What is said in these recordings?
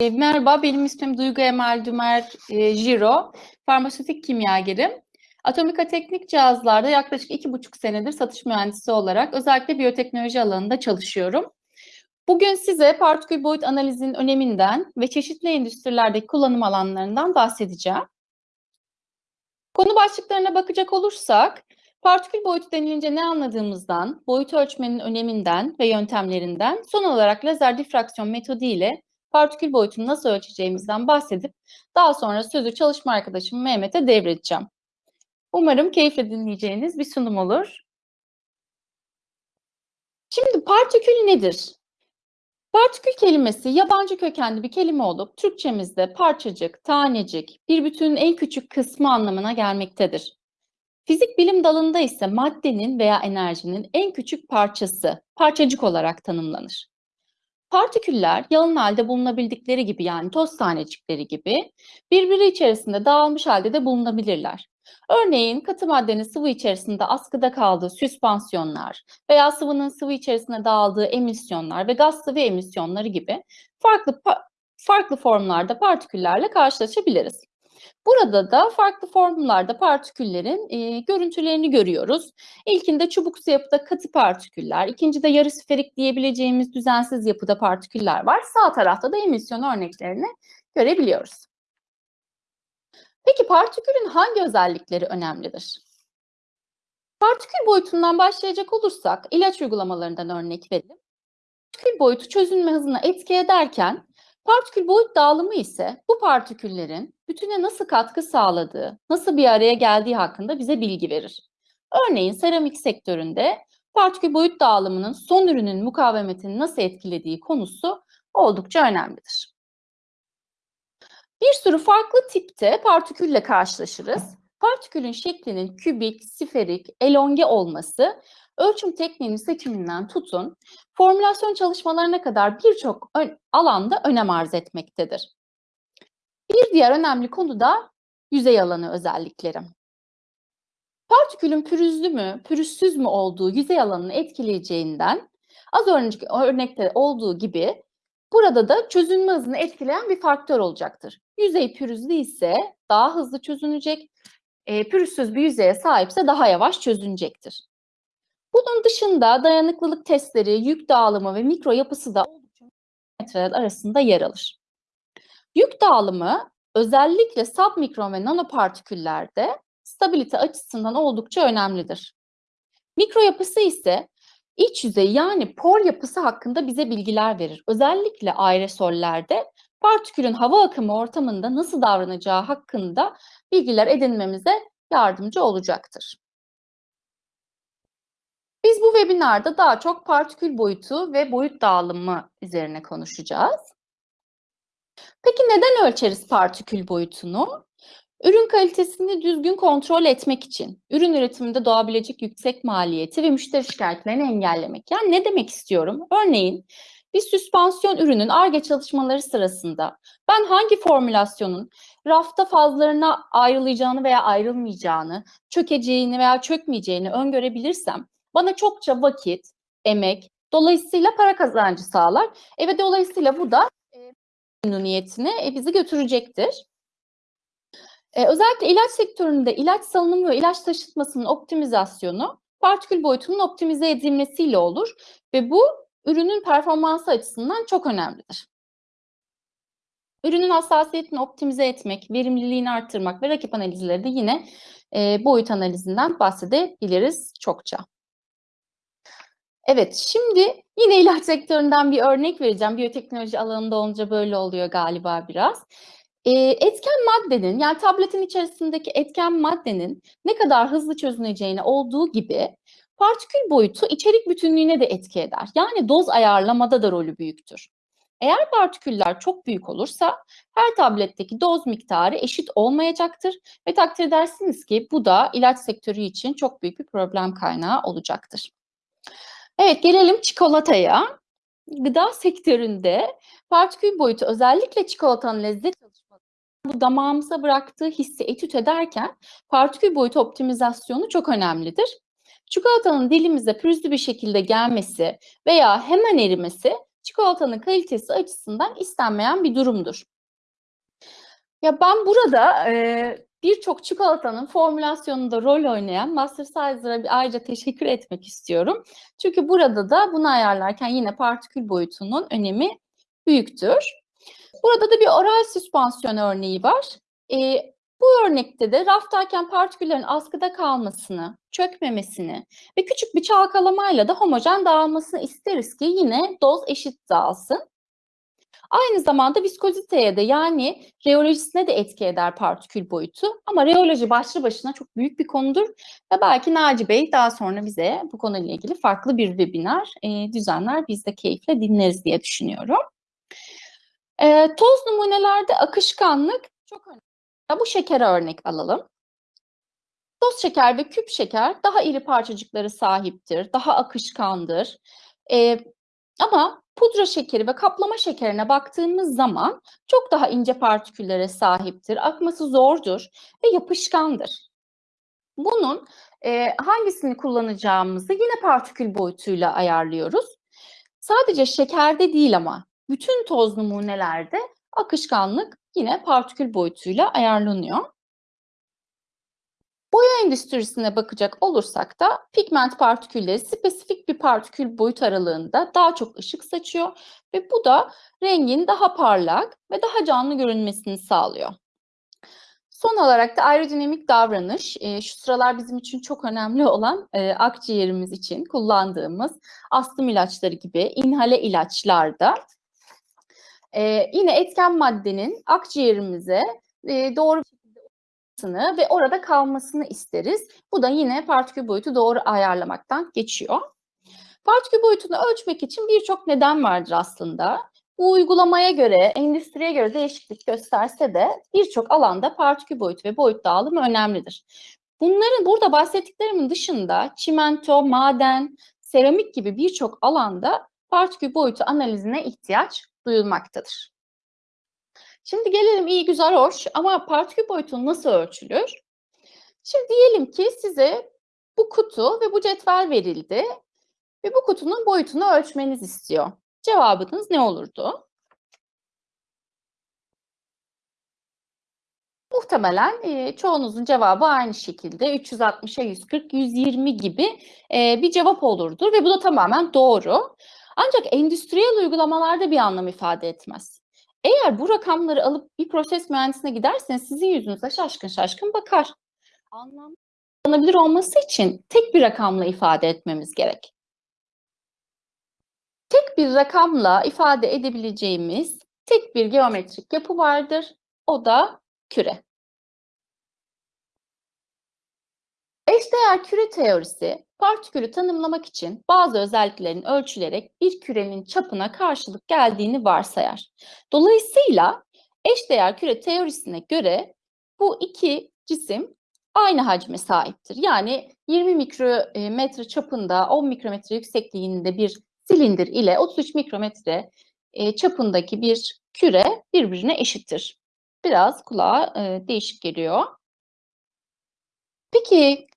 E, merhaba, benim ismim Duygu Emel Dümer e, Jiro. Farmasötik kimyagerim. Atomika Teknik Cihazlar'da yaklaşık iki buçuk senedir satış mühendisi olarak özellikle biyoteknoloji alanında çalışıyorum. Bugün size partikül boyut analizinin öneminden ve çeşitli endüstrilerdeki kullanım alanlarından bahsedeceğim. Konu başlıklarına bakacak olursak, partikül boyutu denilince ne anladığımızdan, boyut ölçmenin öneminden ve yöntemlerinden, son olarak lazer difraksiyon metodu ile partikül boyutunu nasıl ölçeceğimizden bahsedip daha sonra sözü çalışma arkadaşım Mehmet'e devredeceğim. Umarım keyifle dinleyeceğiniz bir sunum olur. Şimdi partikül nedir? Partikül kelimesi yabancı kökenli bir kelime olup Türkçemizde parçacık, tanecik, bir bütünün en küçük kısmı anlamına gelmektedir. Fizik bilim dalında ise maddenin veya enerjinin en küçük parçası, parçacık olarak tanımlanır. Partiküller yalın halde bulunabildikleri gibi yani toz tanecikleri gibi birbiri içerisinde dağılmış halde de bulunabilirler. Örneğin katı maddenin sıvı içerisinde askıda kaldığı süspansiyonlar veya sıvının sıvı içerisinde dağıldığı emisyonlar ve gaz sıvı emisyonları gibi farklı farklı formlarda partiküllerle karşılaşabiliriz. Burada da farklı formlarda partiküllerin e, görüntülerini görüyoruz. İlkinde çubuksu yapıda katı partiküller, ikincide yarı sferik diyebileceğimiz düzensiz yapıda partiküller var. Sağ tarafta da emisyon örneklerini görebiliyoruz. Peki partikülün hangi özellikleri önemlidir? Partikül boyutundan başlayacak olursak ilaç uygulamalarından örnek verelim. Partikül boyutu çözünme hızına etki ederken Partikül boyut dağılımı ise bu partiküllerin bütüne nasıl katkı sağladığı, nasıl bir araya geldiği hakkında bize bilgi verir. Örneğin seramik sektöründe partikül boyut dağılımının son ürünün mukavemetini nasıl etkilediği konusu oldukça önemlidir. Bir sürü farklı tipte partikülle karşılaşırız. Partikülün şeklinin kübik, siferik, elonge olması ölçüm tekniğinin seçiminden tutun, formülasyon çalışmalarına kadar birçok alanda önem arz etmektedir. Bir diğer önemli konu da yüzey alanı özellikleri. Partikülün pürüzlü mü, pürüzsüz mü olduğu yüzey alanını etkileyeceğinden az önceki örnekte olduğu gibi burada da çözünme hızını etkileyen bir faktör olacaktır. Yüzey pürüzlü ise daha hızlı çözünecek, e, pürüzsüz bir yüzeye sahipse daha yavaş çözünecektir. Bunun dışında dayanıklılık testleri, yük dağılımı ve mikro yapısı da metreler arasında yer alır. Yük dağılımı özellikle submikron ve nanopartiküllerde stabilite açısından oldukça önemlidir. Mikro yapısı ise iç yüzey yani por yapısı hakkında bize bilgiler verir. Özellikle aerosollerde partikülün hava akımı ortamında nasıl davranacağı hakkında bilgiler edinmemize yardımcı olacaktır. Biz bu webinarda daha çok partikül boyutu ve boyut dağılımı üzerine konuşacağız. Peki neden ölçeriz partikül boyutunu? Ürün kalitesini düzgün kontrol etmek için, ürün üretiminde doğabilecek yüksek maliyeti ve müşteri şikayetlerini engellemek. Yani ne demek istiyorum? Örneğin bir süspansiyon ürünün ARGE çalışmaları sırasında ben hangi formülasyonun rafta fazlarına ayrılacağını veya ayrılmayacağını, çökeceğini veya çökmeyeceğini öngörebilirsem bana çokça vakit, emek, dolayısıyla para kazancı sağlar. E ve dolayısıyla bu da memnuniyetine e, bizi götürecektir. E, özellikle ilaç sektöründe ilaç salınımı ve ilaç taşıtmasının optimizasyonu partikül boyutunun optimize edilmesiyle olur ve bu ürünün performansı açısından çok önemlidir. Ürünün hassasiyetini optimize etmek, verimliliğini arttırmak ve rakip analizleri de yine e, boyut analizinden bahsedebiliriz çokça. Evet, şimdi yine ilaç sektöründen bir örnek vereceğim. Biyoteknoloji alanında olunca böyle oluyor galiba biraz. Ee, etken maddenin, yani tabletin içerisindeki etken maddenin ne kadar hızlı çözüneceğine olduğu gibi partikül boyutu içerik bütünlüğüne de etki eder. Yani doz ayarlamada da rolü büyüktür. Eğer partiküller çok büyük olursa her tabletteki doz miktarı eşit olmayacaktır ve takdir edersiniz ki bu da ilaç sektörü için çok büyük bir problem kaynağı olacaktır. Evet gelelim çikolataya. Gıda sektöründe partikül boyutu özellikle çikolatanın lezzet çalışması bu damağımıza bıraktığı hissi etüt ederken partikül boyutu optimizasyonu çok önemlidir. Çikolatanın dilimize pürüzlü bir şekilde gelmesi veya hemen erimesi çikolatanın kalitesi açısından istenmeyen bir durumdur. Ya ben burada e, birçok çikolatanın formülasyonunda rol oynayan Master Sizer'a ayrıca teşekkür etmek istiyorum. Çünkü burada da bunu ayarlarken yine partikül boyutunun önemi büyüktür. Burada da bir oral süspansiyon örneği var. E, bu örnekte de raftayken partiküllerin askıda kalmasını, çökmemesini ve küçük bir çalkalamayla da homojen dağılmasını isteriz ki yine doz eşit dağılsın. Aynı zamanda viskoziteye de yani reolojisine de etki eder partikül boyutu. Ama reoloji başlı başına çok büyük bir konudur ve belki Naci Bey daha sonra bize bu konuyla ilgili farklı bir webinar e, düzenler. Biz de keyifle dinleriz diye düşünüyorum. E, toz numunelerde akışkanlık çok önemli. Bu şekere örnek alalım. Toz şeker ve küp şeker daha iri parçacıkları sahiptir, daha akışkandır. E, ama pudra şekeri ve kaplama şekerine baktığımız zaman çok daha ince partiküllere sahiptir, akması zordur ve yapışkandır. Bunun e, hangisini kullanacağımızı yine partikül boyutuyla ayarlıyoruz. Sadece şekerde değil ama bütün toz numunelerde akışkanlık yine partikül boyutuyla ayarlanıyor. Boya endüstrisine bakacak olursak da pigment partikülleri spesifik bir partikül boyut aralığında daha çok ışık saçıyor ve bu da rengin daha parlak ve daha canlı görünmesini sağlıyor. Son olarak da aerodinamik davranış, e, şu sıralar bizim için çok önemli olan e, akciğerimiz için kullandığımız astım ilaçları gibi inhale ilaçlarda e, yine etken maddenin akciğerimize e, doğru ve orada kalmasını isteriz. Bu da yine partikül boyutu doğru ayarlamaktan geçiyor. Partikül boyutunu ölçmek için birçok neden vardır aslında. Bu uygulamaya göre, endüstriye göre değişiklik gösterse de birçok alanda partikül boyutu ve boyut dağılımı önemlidir. Bunların burada bahsettiklerimin dışında çimento, maden, seramik gibi birçok alanda partikül boyutu analizine ihtiyaç duyulmaktadır. Şimdi gelelim iyi güzel hoş ama partikül boyutu nasıl ölçülür? Şimdi diyelim ki size bu kutu ve bu cetvel verildi ve bu kutunun boyutunu ölçmeniz istiyor. Cevabınız ne olurdu? Muhtemelen e, çoğunuzun cevabı aynı şekilde 360'a 140, 120 gibi e, bir cevap olurdu ve bu da tamamen doğru. Ancak endüstriyel uygulamalarda bir anlam ifade etmez. Eğer bu rakamları alıp bir proses mühendisine giderseniz sizin yüzünüze şaşkın şaşkın bakar. Anlamlanabilir olması için tek bir rakamla ifade etmemiz gerek. Tek bir rakamla ifade edebileceğimiz tek bir geometrik yapı vardır. O da küre. Eşdeğer küre teorisi partikülü tanımlamak için bazı özelliklerin ölçülerek bir kürenin çapına karşılık geldiğini varsayar. Dolayısıyla eşdeğer küre teorisine göre bu iki cisim aynı hacme sahiptir. Yani 20 mikrometre çapında 10 mikrometre yüksekliğinde bir silindir ile 33 mikrometre e, çapındaki bir küre birbirine eşittir. Biraz kulağa e, değişik geliyor. Peki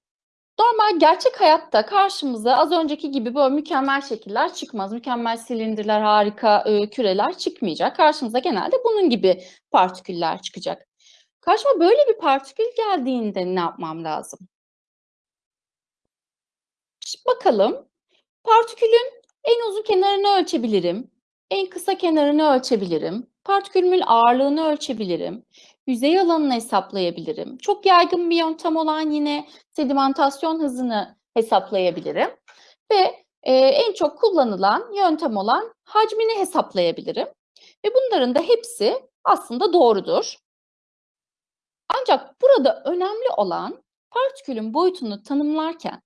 Normal gerçek hayatta karşımıza az önceki gibi böyle mükemmel şekiller çıkmaz. Mükemmel silindirler, harika e, küreler çıkmayacak. Karşımıza genelde bunun gibi partiküller çıkacak. Karşıma böyle bir partikül geldiğinde ne yapmam lazım? Şimdi bakalım. Partikülün en uzun kenarını ölçebilirim. En kısa kenarını ölçebilirim. Partikülün ağırlığını ölçebilirim yüzey alanını hesaplayabilirim. Çok yaygın bir yöntem olan yine sedimentasyon hızını hesaplayabilirim. Ve e, en çok kullanılan yöntem olan hacmini hesaplayabilirim. Ve bunların da hepsi aslında doğrudur. Ancak burada önemli olan partikülün boyutunu tanımlarken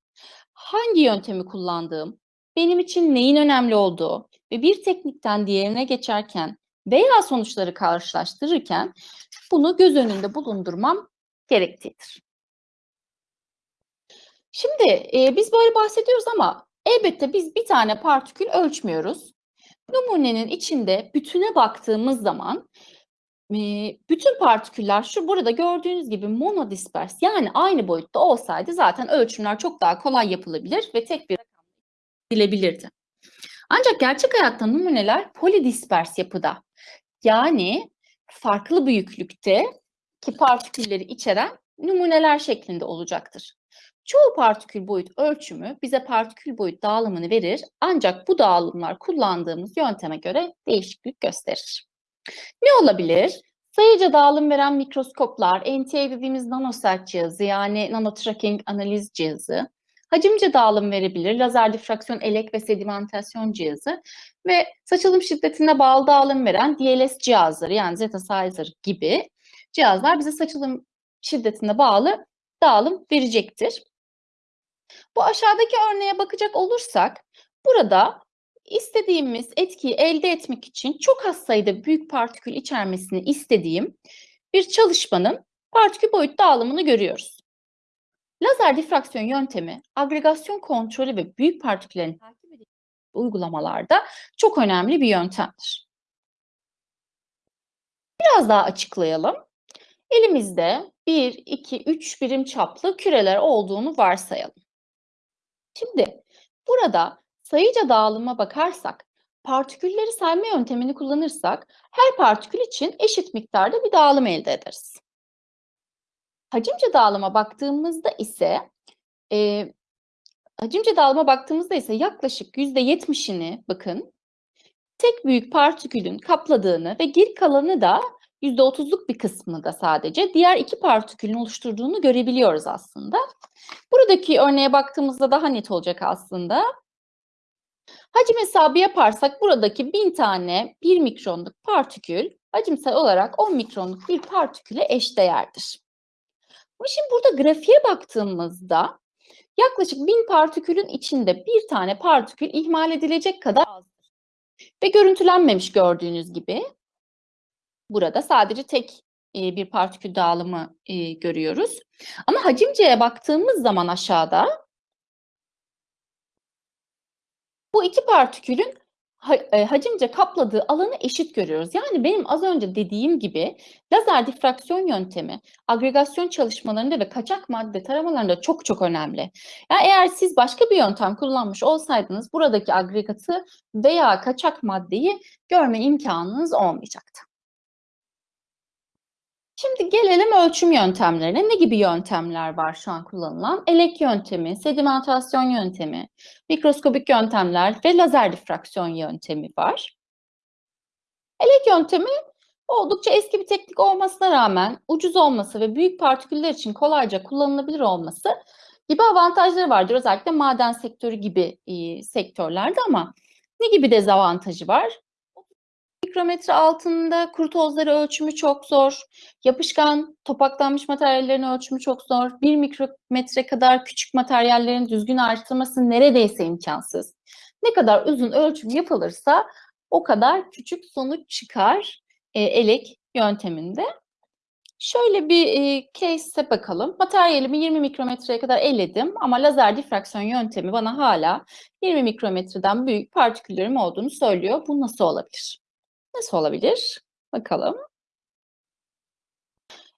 hangi yöntemi kullandığım, benim için neyin önemli olduğu ve bir teknikten diğerine geçerken veya sonuçları karşılaştırırken bunu göz önünde bulundurmam gerektiğidir. Şimdi e, biz böyle bahsediyoruz ama elbette biz bir tane partikül ölçmüyoruz. Numunenin içinde bütüne baktığımız zaman e, bütün partiküller şu burada gördüğünüz gibi monodispers yani aynı boyutta olsaydı zaten ölçümler çok daha kolay yapılabilir ve tek bir rakam edilebilirdi. Ancak gerçek hayatta numuneler polidispers yapıda. Yani farklı büyüklükte ki partikülleri içeren numuneler şeklinde olacaktır. Çoğu partikül boyut ölçümü bize partikül boyut dağılımını verir ancak bu dağılımlar kullandığımız yönteme göre değişiklik gösterir. Ne olabilir? Sayıca dağılım veren mikroskoplar, NTA dediğimiz nanosert cihazı yani nanotracking analiz cihazı, hacimce dağılım verebilir, lazer difraksiyon elek ve sedimentasyon cihazı ve saçılım şiddetine bağlı dağılım veren DLS cihazları yani Zetasizer gibi cihazlar bize saçılım şiddetine bağlı dağılım verecektir. Bu aşağıdaki örneğe bakacak olursak burada istediğimiz etkiyi elde etmek için çok az sayıda büyük partikül içermesini istediğim bir çalışmanın partikül boyut dağılımını görüyoruz. Lazer difraksiyon yöntemi, agregasyon kontrolü ve büyük partiküllerin takip edildiği uygulamalarda çok önemli bir yöntemdir. Biraz daha açıklayalım. Elimizde 1, 2, 3 birim çaplı küreler olduğunu varsayalım. Şimdi burada sayıca dağılıma bakarsak, partikülleri sayma yöntemini kullanırsak her partikül için eşit miktarda bir dağılım elde ederiz. Hacimce dağılıma baktığımızda ise e, hacimce dağılıma baktığımızda ise yaklaşık %70'ini bakın tek büyük partikülün kapladığını ve geri kalanı da %30'luk bir kısmını da sadece diğer iki partikülün oluşturduğunu görebiliyoruz aslında. Buradaki örneğe baktığımızda daha net olacak aslında. Hacim hesabı yaparsak buradaki 1000 tane 1 mikronluk partikül hacimsel olarak 10 mikronluk bir partiküle eşdeğerdir. Şimdi burada grafiğe baktığımızda yaklaşık 1000 partikülün içinde bir tane partikül ihmal edilecek kadar azdır. Ve görüntülenmemiş gördüğünüz gibi. Burada sadece tek bir partikül dağılımı görüyoruz. Ama hacimceye baktığımız zaman aşağıda bu iki partikülün hacimce kapladığı alanı eşit görüyoruz. Yani benim az önce dediğim gibi lazer difraksiyon yöntemi agregasyon çalışmalarında ve kaçak madde taramalarında çok çok önemli. Yani eğer siz başka bir yöntem kullanmış olsaydınız buradaki agregatı veya kaçak maddeyi görme imkanınız olmayacaktı. Şimdi gelelim ölçüm yöntemlerine. Ne gibi yöntemler var şu an kullanılan? Elek yöntemi, sedimentasyon yöntemi, mikroskobik yöntemler ve lazer difraksiyon yöntemi var. Elek yöntemi oldukça eski bir teknik olmasına rağmen ucuz olması ve büyük partiküller için kolayca kullanılabilir olması gibi avantajları vardır. Özellikle maden sektörü gibi e, sektörlerde ama ne gibi dezavantajı var? Mikrometre altında kuru tozları ölçümü çok zor. Yapışkan, topaklanmış materyallerin ölçümü çok zor. Bir mikrometre kadar küçük materyallerin düzgün ayrıştırması neredeyse imkansız. Ne kadar uzun ölçüm yapılırsa o kadar küçük sonuç çıkar e, elek yönteminde. Şöyle bir e, case'e bakalım. Materyalimi 20 mikrometreye kadar eledim ama lazer difraksiyon yöntemi bana hala 20 mikrometreden büyük partiküllerim olduğunu söylüyor. Bu nasıl olabilir? Nasıl olabilir? Bakalım.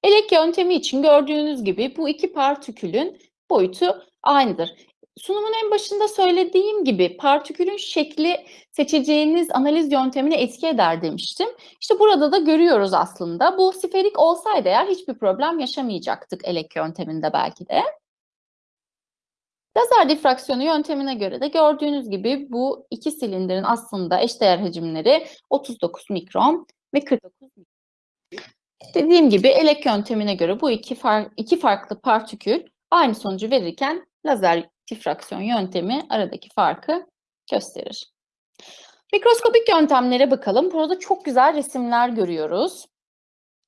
Elek yöntemi için gördüğünüz gibi bu iki partikülün boyutu aynıdır. Sunumun en başında söylediğim gibi partikülün şekli seçeceğiniz analiz yöntemine etki eder demiştim. İşte burada da görüyoruz aslında. Bu siferik olsaydı eğer hiçbir problem yaşamayacaktık elek yönteminde belki de. Lazer difraksiyonu yöntemine göre de gördüğünüz gibi bu iki silindirin aslında eşdeğer hacimleri 39 mikron ve 49 mikron. Dediğim gibi elek yöntemine göre bu iki, far, iki farklı partikül aynı sonucu verirken lazer difraksiyon yöntemi aradaki farkı gösterir. Mikroskopik yöntemlere bakalım. Burada çok güzel resimler görüyoruz.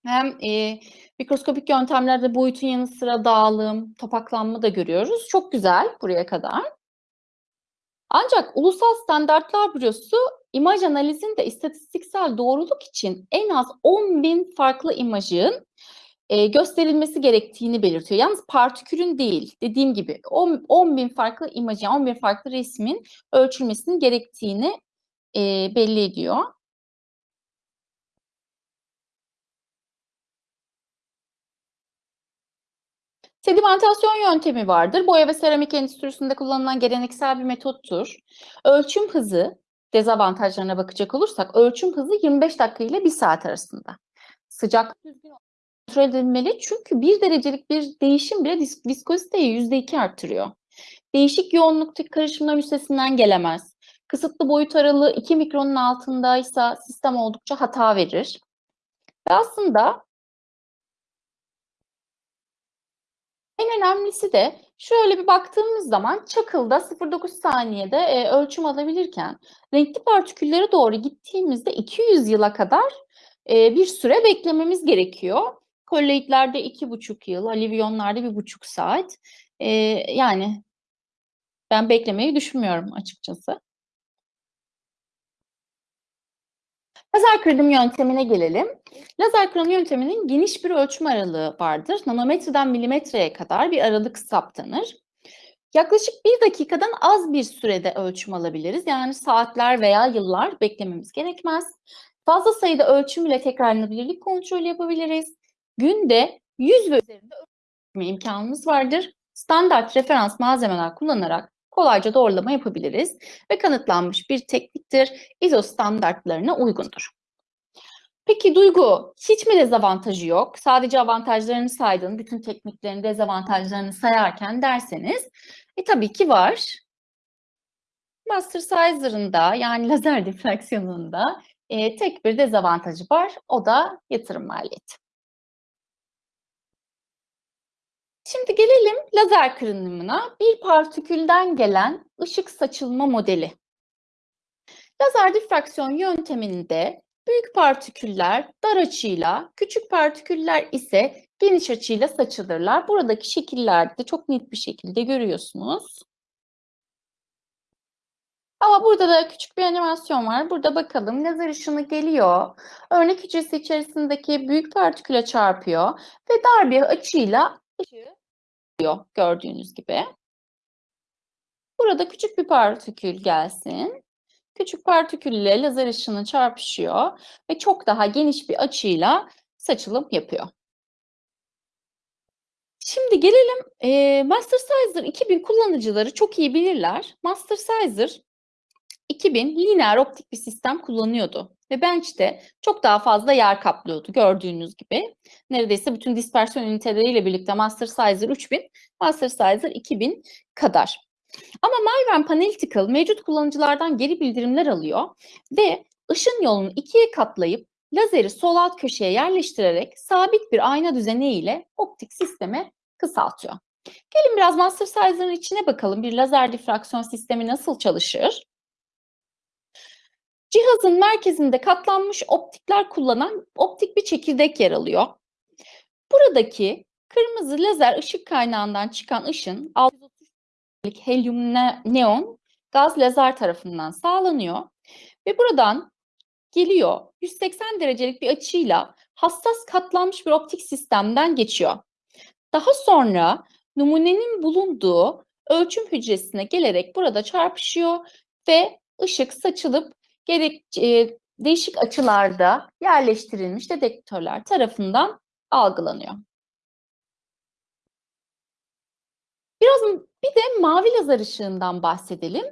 Hem e, mikroskopik yöntemlerde boyutun yanı sıra dağılım, topaklanma da görüyoruz. Çok güzel buraya kadar. Ancak Ulusal Standartlar Bürosu imaj analizinde istatistiksel doğruluk için en az 10 bin farklı imajın e, gösterilmesi gerektiğini belirtiyor. Yalnız partikülün değil, dediğim gibi 10, 10 bin farklı imajın, 10 bin farklı resmin ölçülmesinin gerektiğini e, belli ediyor. Sedimentasyon yöntemi vardır. Boya ve seramik endüstrisinde kullanılan geleneksel bir metottur. Ölçüm hızı dezavantajlarına bakacak olursak ölçüm hızı 25 dakika ile 1 saat arasında. Düzgün kontrol edilmeli çünkü 1 derecelik bir değişim bile viskoziteyi %2 arttırıyor. Değişik yoğunluktaki karışımlar üstesinden gelemez. Kısıtlı boyut aralığı 2 mikronun altındaysa sistem oldukça hata verir. Ve aslında en önemlisi de şöyle bir baktığımız zaman çakılda 0.9 saniyede e, ölçüm alabilirken renkli partiküllere doğru gittiğimizde 200 yıla kadar e, bir süre beklememiz gerekiyor. Kolloidlerde 2,5 yıl, alivyonlarda 1,5 saat. E, yani ben beklemeyi düşünmüyorum açıkçası. Lazer kırdım yöntemine gelelim. Lazer kırım yönteminin geniş bir ölçüm aralığı vardır. Nanometreden milimetreye kadar bir aralık saptanır. Yaklaşık bir dakikadan az bir sürede ölçüm alabiliriz. Yani saatler veya yıllar beklememiz gerekmez. Fazla sayıda ölçüm ile tekrarlanabilirlik kontrolü yapabiliriz. Günde 100 ve üzerinde ölçme imkanımız vardır. Standart referans malzemeler kullanarak kolayca doğrulama yapabiliriz ve kanıtlanmış bir tekniktir. ISO standartlarına uygundur. Peki Duygu, hiç mi dezavantajı yok? Sadece avantajlarını saydın, bütün tekniklerin dezavantajlarını sayarken derseniz, e tabii ki var. Master Sizer'ın yani lazer difraksiyonunda e, tek bir dezavantajı var, o da yatırım maliyeti. Şimdi gelelim lazer kırınımına. Bir partikülden gelen ışık saçılma modeli. Lazer difraksiyon yönteminde büyük partiküller dar açıyla, küçük partiküller ise geniş açıyla saçılırlar. Buradaki şekillerde çok net bir şekilde görüyorsunuz. Ama burada da küçük bir animasyon var. Burada bakalım lazer ışını geliyor. Örnek hücresi içerisindeki büyük partiküle çarpıyor ve dar bir açıyla ışığı oluyor gördüğünüz gibi. Burada küçük bir partikül gelsin. Küçük partikülle lazer ışını çarpışıyor ve çok daha geniş bir açıyla saçılım yapıyor. Şimdi gelelim e, Master Sizer 2000 kullanıcıları çok iyi bilirler. Master Sizer 2000 lineer optik bir sistem kullanıyordu ve bench'te çok daha fazla yer kaplıyordu gördüğünüz gibi. Neredeyse bütün dispersiyon üniteleriyle birlikte Master Sizer 3000, Master Sizer 2000 kadar. Ama Myven Analytical mevcut kullanıcılardan geri bildirimler alıyor ve ışın yolunu ikiye katlayıp lazeri sol alt köşeye yerleştirerek sabit bir ayna düzeni ile optik sisteme kısaltıyor. Gelin biraz Master Sizer'ın içine bakalım. Bir lazer difraksiyon sistemi nasıl çalışır? Cihazın merkezinde katlanmış optikler kullanan optik bir çekirdek yer alıyor. Buradaki kırmızı lazer ışık kaynağından çıkan ışın 630 helyum neon gaz lazer tarafından sağlanıyor ve buradan geliyor 180 derecelik bir açıyla hassas katlanmış bir optik sistemden geçiyor. Daha sonra numunenin bulunduğu ölçüm hücresine gelerek burada çarpışıyor ve ışık saçılıp gerek e, değişik açılarda yerleştirilmiş dedektörler tarafından algılanıyor. Biraz bir de mavi lazer ışığından bahsedelim.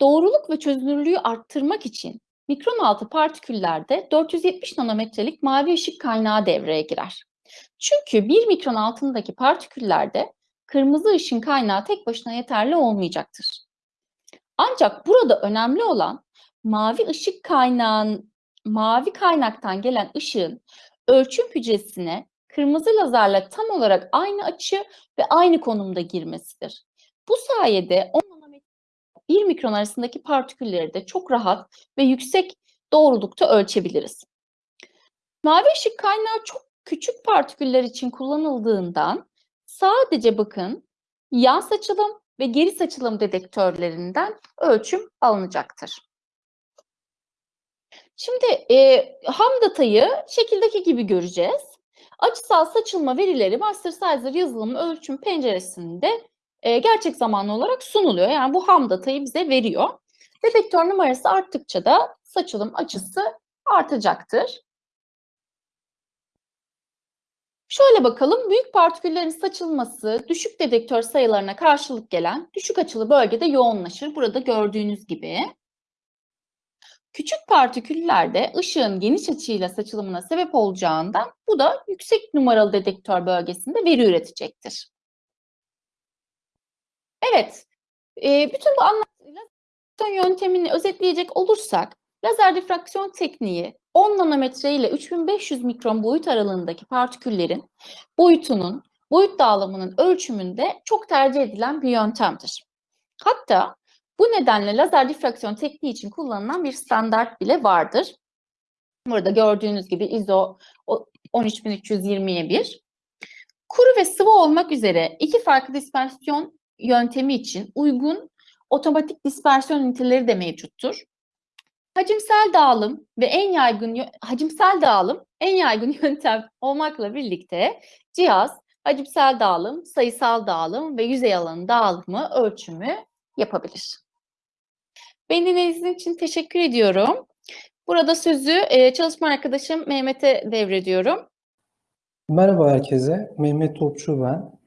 Doğruluk ve çözünürlüğü arttırmak için mikron altı partiküllerde 470 nanometrelik mavi ışık kaynağı devreye girer. Çünkü 1 mikron altındaki partiküllerde kırmızı ışın kaynağı tek başına yeterli olmayacaktır. Ancak burada önemli olan mavi ışık kaynağın mavi kaynaktan gelen ışığın ölçüm hücresine kırmızı lazerle tam olarak aynı açı ve aynı konumda girmesidir. Bu sayede 10 nanometre 1 mikron arasındaki partikülleri de çok rahat ve yüksek doğrulukta ölçebiliriz. Mavi ışık kaynağı çok küçük partiküller için kullanıldığından sadece bakın yan saçılım ve geri saçılım dedektörlerinden ölçüm alınacaktır. Şimdi e, ham datayı şekildeki gibi göreceğiz. Açısal saçılma verileri Master Sizer yazılım ölçüm penceresinde e, gerçek zamanlı olarak sunuluyor. Yani bu ham datayı bize veriyor. Dedektör numarası arttıkça da saçılım açısı artacaktır. Şöyle bakalım, büyük partiküllerin saçılması düşük dedektör sayılarına karşılık gelen düşük açılı bölgede yoğunlaşır. Burada gördüğünüz gibi. Küçük partiküllerde ışığın geniş açıyla saçılımına sebep olacağından bu da yüksek numaralı dedektör bölgesinde veri üretecektir. Evet, e, bütün bu anlattığıyla yöntemini özetleyecek olursak, lazer difraksiyon tekniği 10 nanometre ile 3500 mikron boyut aralığındaki partiküllerin boyutunun, boyut dağılımının ölçümünde çok tercih edilen bir yöntemdir. Hatta bu nedenle lazer difraksiyon tekniği için kullanılan bir standart bile vardır. Burada gördüğünüz gibi ISO 13320'ye 1. Kuru ve sıvı olmak üzere iki farklı dispersiyon yöntemi için uygun otomatik dispersiyon üniteleri de mevcuttur. Hacimsel dağılım ve en yaygın hacimsel dağılım en yaygın yöntem olmakla birlikte cihaz hacimsel dağılım, sayısal dağılım ve yüzey alanı dağılımı ölçümü yapabilir. Beni dinlediğiniz için teşekkür ediyorum. Burada sözü e, çalışma arkadaşım Mehmet'e devrediyorum. Merhaba herkese, Mehmet Topçu ben.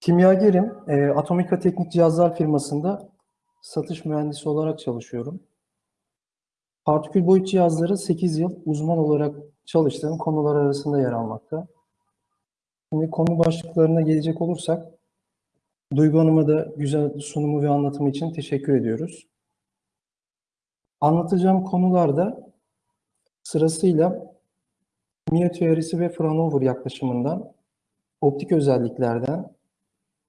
Kimyagerim, e, Atomika Teknik Cihazlar firmasında satış mühendisi olarak çalışıyorum. Partikül boyut cihazları 8 yıl uzman olarak çalıştığım konular arasında yer almakta. Şimdi konu başlıklarına gelecek olursak, Duygu Hanım'a da güzel sunumu ve anlatımı için teşekkür ediyoruz. Anlatacağım konularda sırasıyla Mie teorisi ve Fraunhofer yaklaşımından, optik özelliklerden,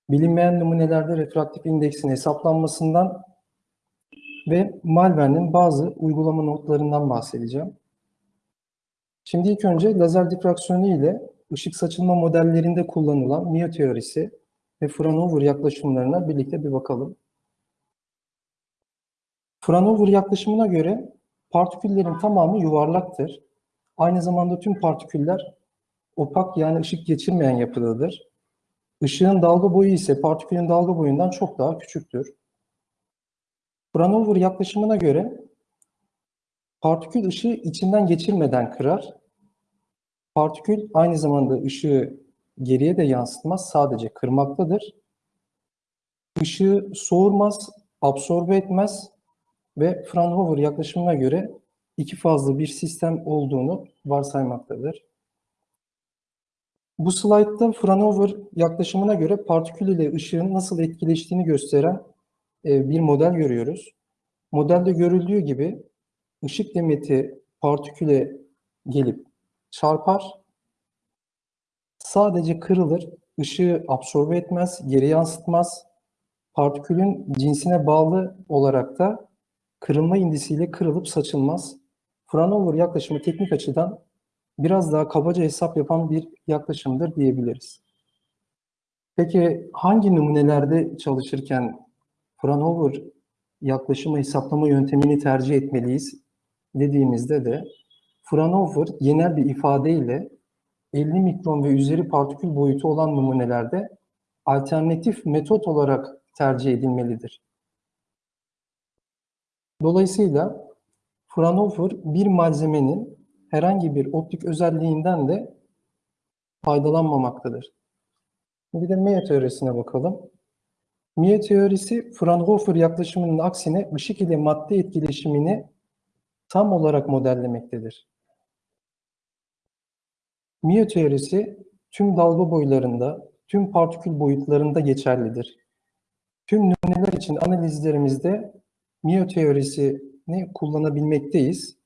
bilinmeyen numunelerde refraktif indeksin hesaplanmasından ve Malvern'in bazı uygulama notlarından bahsedeceğim. Şimdi ilk önce lazer difraksiyonu ile ışık saçılma modellerinde kullanılan Mie teorisi ve Fraunhofer yaklaşımlarına birlikte bir bakalım. Fraunhofer yaklaşımına göre partiküllerin tamamı yuvarlaktır. Aynı zamanda tüm partiküller opak yani ışık geçirmeyen yapıdadır. Işığın dalga boyu ise partikülün dalga boyundan çok daha küçüktür. Fraunhofer yaklaşımına göre partikül ışığı içinden geçirmeden kırar. Partikül aynı zamanda ışığı geriye de yansıtmaz, sadece kırmaktadır. Işığı soğurmaz, absorbe etmez ve Fraunhofer yaklaşımına göre iki fazlı bir sistem olduğunu varsaymaktadır. Bu slaytta Fraunhofer yaklaşımına göre partikül ile ışığın nasıl etkileştiğini gösteren e, bir model görüyoruz. Modelde görüldüğü gibi ışık demeti partiküle gelip çarpar, sadece kırılır, ışığı absorbe etmez, geri yansıtmaz. Partikülün cinsine bağlı olarak da kırılma indisiyle kırılıp saçılmaz. Fraunhofer yaklaşımı teknik açıdan biraz daha kabaca hesap yapan bir yaklaşımdır diyebiliriz. Peki hangi numunelerde çalışırken Fraunhofer yaklaşımı hesaplama yöntemini tercih etmeliyiz dediğimizde de Fraunhofer genel bir ifadeyle 50 mikron ve üzeri partikül boyutu olan numunelerde alternatif metot olarak tercih edilmelidir. Dolayısıyla Fraunhofer bir malzemenin herhangi bir optik özelliğinden de faydalanmamaktadır. Bir de Mie teorisine bakalım. Mie teorisi Fraunhofer yaklaşımının aksine ışık ile madde etkileşimini tam olarak modellemektedir. Mie teorisi tüm dalga boylarında, tüm partikül boyutlarında geçerlidir. Tüm numuneler için analizlerimizde Mie teorisini kullanabilmekteyiz.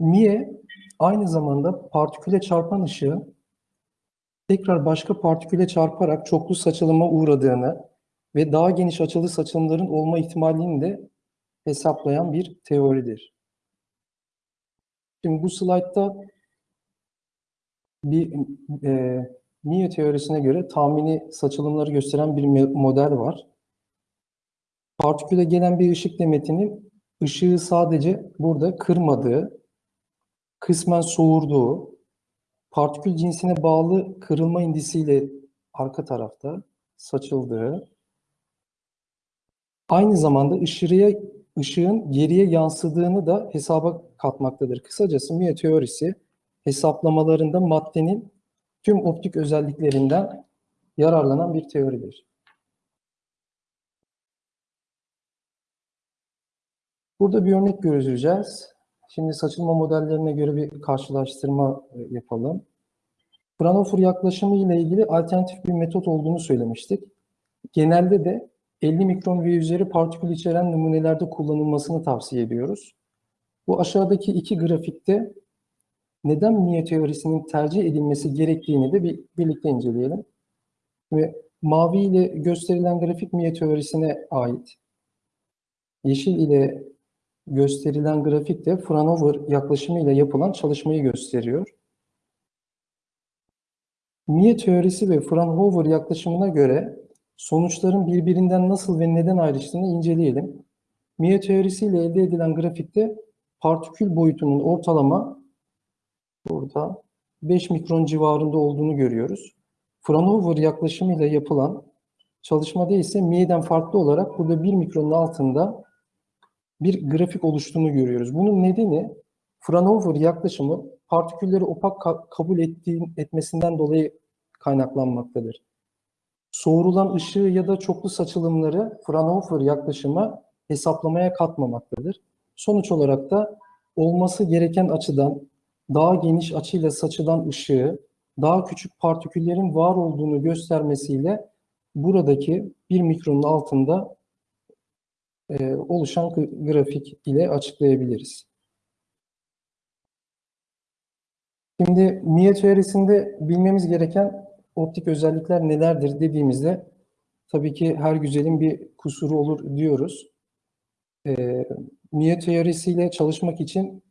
Mie aynı zamanda partiküle çarpan ışığın tekrar başka partiküle çarparak çoklu saçılıma uğradığını ve daha geniş açılı saçılımların olma ihtimalini de hesaplayan bir teoridir. Şimdi bu slaytta bir e, Mie teorisine göre tahmini saçılımları gösteren bir model var. Partiküle gelen bir ışık demetinin ışığı sadece burada kırmadığı, kısmen soğurduğu, partikül cinsine bağlı kırılma indisiyle arka tarafta saçıldığı, aynı zamanda ışığa, ışığın geriye yansıdığını da hesaba katmaktadır. Kısacası Mie teorisi hesaplamalarında maddenin tüm optik özelliklerinden yararlanan bir teoridir. Burada bir örnek göreceğiz. Şimdi saçılma modellerine göre bir karşılaştırma e, yapalım. Fraunhofer yaklaşımı ile ilgili alternatif bir metot olduğunu söylemiştik. Genelde de 50 mikron ve üzeri partikül içeren numunelerde kullanılmasını tavsiye ediyoruz. Bu aşağıdaki iki grafikte neden Mie teorisinin tercih edilmesi gerektiğini de bir, birlikte inceleyelim. Ve mavi ile gösterilen grafik Mie teorisine ait. Yeşil ile gösterilen grafik de Fraunhofer yaklaşımıyla yapılan çalışmayı gösteriyor. Mie teorisi ve Fraunhofer yaklaşımına göre sonuçların birbirinden nasıl ve neden ayrıştığını inceleyelim. Mie teorisiyle elde edilen grafikte partikül boyutunun ortalama burada 5 mikron civarında olduğunu görüyoruz. Fraunhofer yaklaşımıyla yapılan çalışmada ise Mie'den farklı olarak burada 1 mikronun altında bir grafik oluştuğunu görüyoruz. Bunun nedeni Fraunhofer yaklaşımı partikülleri opak ka- kabul ettiği, etmesinden dolayı kaynaklanmaktadır. Soğurulan ışığı ya da çoklu saçılımları Fraunhofer yaklaşıma hesaplamaya katmamaktadır. Sonuç olarak da olması gereken açıdan daha geniş açıyla saçılan ışığı daha küçük partiküllerin var olduğunu göstermesiyle buradaki bir mikronun altında e, oluşan grafik ile açıklayabiliriz. Şimdi Mie teorisinde bilmemiz gereken optik özellikler nelerdir dediğimizde tabii ki her güzelin bir kusuru olur diyoruz. E, Mie teorisiyle çalışmak için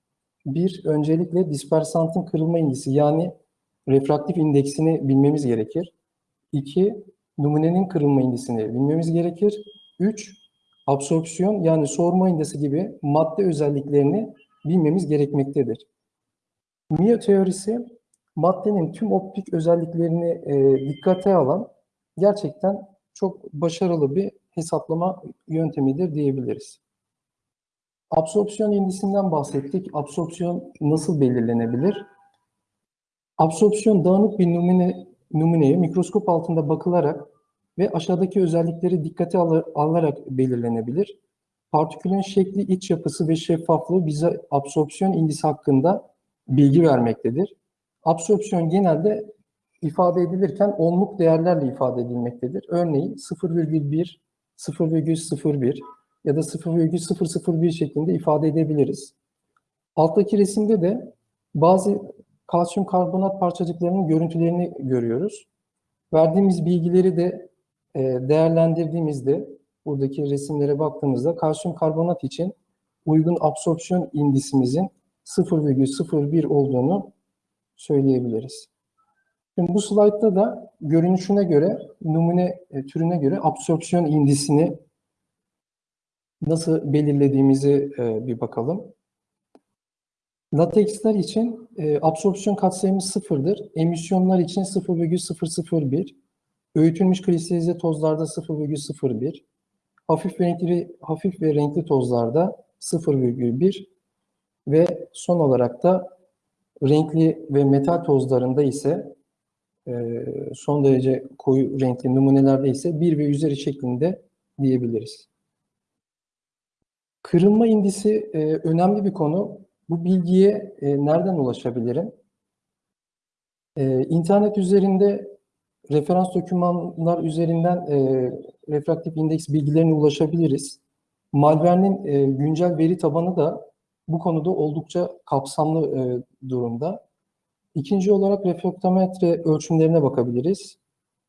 bir öncelikle dispersantın kırılma indisi yani refraktif indeksini bilmemiz gerekir. İki, numunenin kırılma indisini bilmemiz gerekir. Üç, absorpsiyon yani soğurma indisi gibi madde özelliklerini bilmemiz gerekmektedir. Mie teorisi maddenin tüm optik özelliklerini e, dikkate alan gerçekten çok başarılı bir hesaplama yöntemidir diyebiliriz. Absorpsiyon indisinden bahsettik. Absorpsiyon nasıl belirlenebilir? Absorpsiyon dağınık bir numune, numuneye mikroskop altında bakılarak ve aşağıdaki özellikleri dikkate al- alınarak belirlenebilir. Partikülün şekli, iç yapısı ve şeffaflığı bize absorpsiyon indisi hakkında bilgi vermektedir. Absorpsiyon genelde ifade edilirken onluk değerlerle ifade edilmektedir. Örneğin 0,1, 0,01 ya da 0,001 şeklinde ifade edebiliriz. Alttaki resimde de bazı kalsiyum karbonat parçacıklarının görüntülerini görüyoruz. Verdiğimiz bilgileri de değerlendirdiğimizde buradaki resimlere baktığımızda kalsiyum karbonat için uygun absorpsiyon indisimizin 0,01 olduğunu söyleyebiliriz. Şimdi bu slaytta da görünüşüne göre, numune e, türüne göre absorpsiyon indisini nasıl belirlediğimizi e, bir bakalım. Lateksler için e, absorpsiyon katsayımı sıfırdır. Emisyonlar için 0,001. Öğütülmüş kristalize tozlarda 0,01. Hafif renkli hafif ve renkli tozlarda 0,1 ve son olarak da renkli ve metal tozlarında ise e, son derece koyu renkli numunelerde ise 1 ve üzeri şeklinde diyebiliriz. Kırılma indisi e, önemli bir konu. Bu bilgiye e, nereden ulaşabilirim? İnternet üzerinde referans dokümanlar üzerinden e, refraktif indeks bilgilerine ulaşabiliriz. Malver'in e, güncel veri tabanı da bu konuda oldukça kapsamlı e, durumda. İkinci olarak refraktometre ölçümlerine bakabiliriz.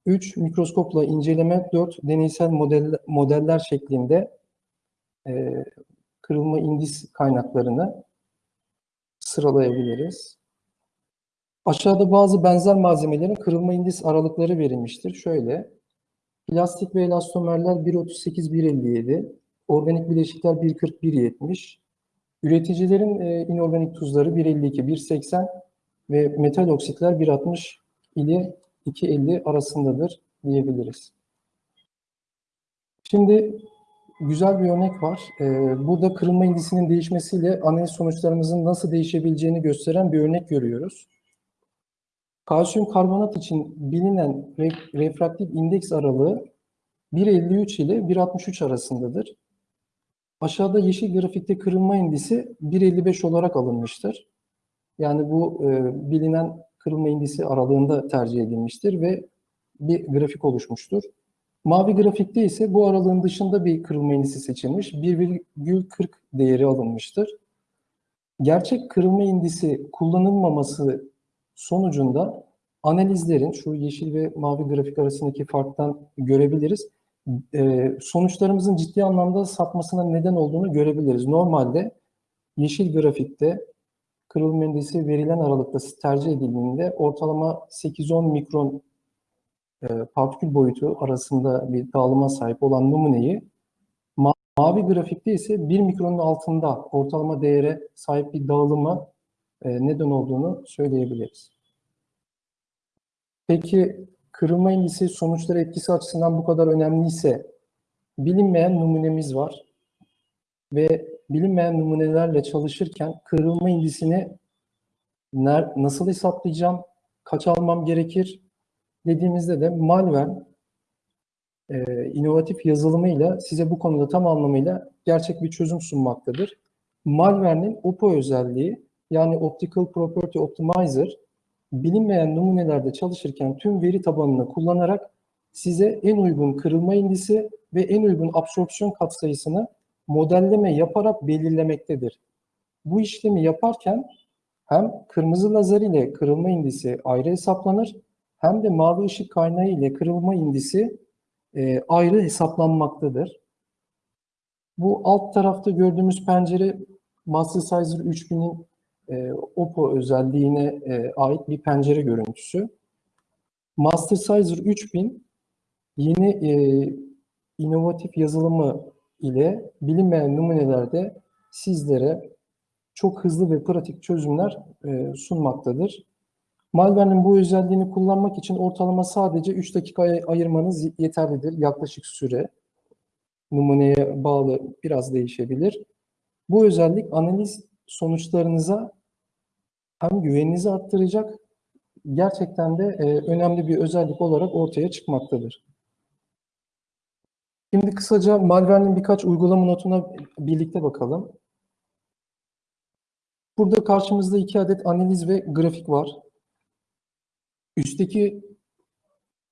3. Mikroskopla inceleme, 4. Deneysel model, modeller şeklinde e, kırılma indis kaynaklarını sıralayabiliriz. Aşağıda bazı benzer malzemelerin kırılma indis aralıkları verilmiştir. Şöyle, plastik ve elastomerler 1.38-1.57, organik bileşikler 1.40-1.70, üreticilerin e, inorganik tuzları 1.52-1.80 ve metal oksitler 1.60 ile 2.50 arasındadır diyebiliriz. Şimdi güzel bir örnek var. Ee, burada kırılma indisinin değişmesiyle analiz sonuçlarımızın nasıl değişebileceğini gösteren bir örnek görüyoruz. Kalsiyum karbonat için bilinen re- refraktif indeks aralığı 1.53 ile 1.63 arasındadır. Aşağıda yeşil grafikte kırılma indisi 1.55 olarak alınmıştır. Yani bu e, bilinen kırılma indisi aralığında tercih edilmiştir ve bir grafik oluşmuştur. Mavi grafikte ise bu aralığın dışında bir kırılma indisi seçilmiş. 1,40 değeri alınmıştır. Gerçek kırılma indisi kullanılmaması sonucunda analizlerin şu yeşil ve mavi grafik arasındaki farktan görebiliriz. Ee, sonuçlarımızın ciddi anlamda sapmasına neden olduğunu görebiliriz. Normalde yeşil grafikte kırılma indisi verilen aralıkta tercih edildiğinde ortalama 8-10 mikron e, partikül boyutu arasında bir dağılıma sahip olan numuneyi ma- mavi grafikte ise 1 mikronun altında ortalama değere sahip bir dağılıma neden olduğunu söyleyebiliriz. Peki kırılma indisi sonuçları etkisi açısından bu kadar önemliyse bilinmeyen numunemiz var ve bilinmeyen numunelerle çalışırken kırılma indisini nasıl hesaplayacağım, kaç almam gerekir dediğimizde de Malvern e, inovatif yazılımıyla size bu konuda tam anlamıyla gerçek bir çözüm sunmaktadır. Malvern'in OPO özelliği yani Optical Property Optimizer bilinmeyen numunelerde çalışırken tüm veri tabanını kullanarak size en uygun kırılma indisi ve en uygun absorpsiyon katsayısını modelleme yaparak belirlemektedir. Bu işlemi yaparken hem kırmızı lazer ile kırılma indisi ayrı hesaplanır hem de mavi ışık kaynağı ile kırılma indisi e, ayrı hesaplanmaktadır. Bu alt tarafta gördüğümüz pencere Mastersizer 3000'in e, OPPO özelliğine e, ait bir pencere görüntüsü. Mastersizer 3000 yeni e, inovatif yazılımı ile bilinmeyen numunelerde sizlere çok hızlı ve pratik çözümler e, sunmaktadır. Malware'nin bu özelliğini kullanmak için ortalama sadece 3 dakika ay- ayırmanız yeterlidir. Yaklaşık süre numuneye bağlı biraz değişebilir. Bu özellik analiz sonuçlarınıza hem güveninizi arttıracak, gerçekten de e, önemli bir özellik olarak ortaya çıkmaktadır. Şimdi kısaca Malware'nin birkaç uygulama notuna birlikte bakalım. Burada karşımızda iki adet analiz ve grafik var. Üstteki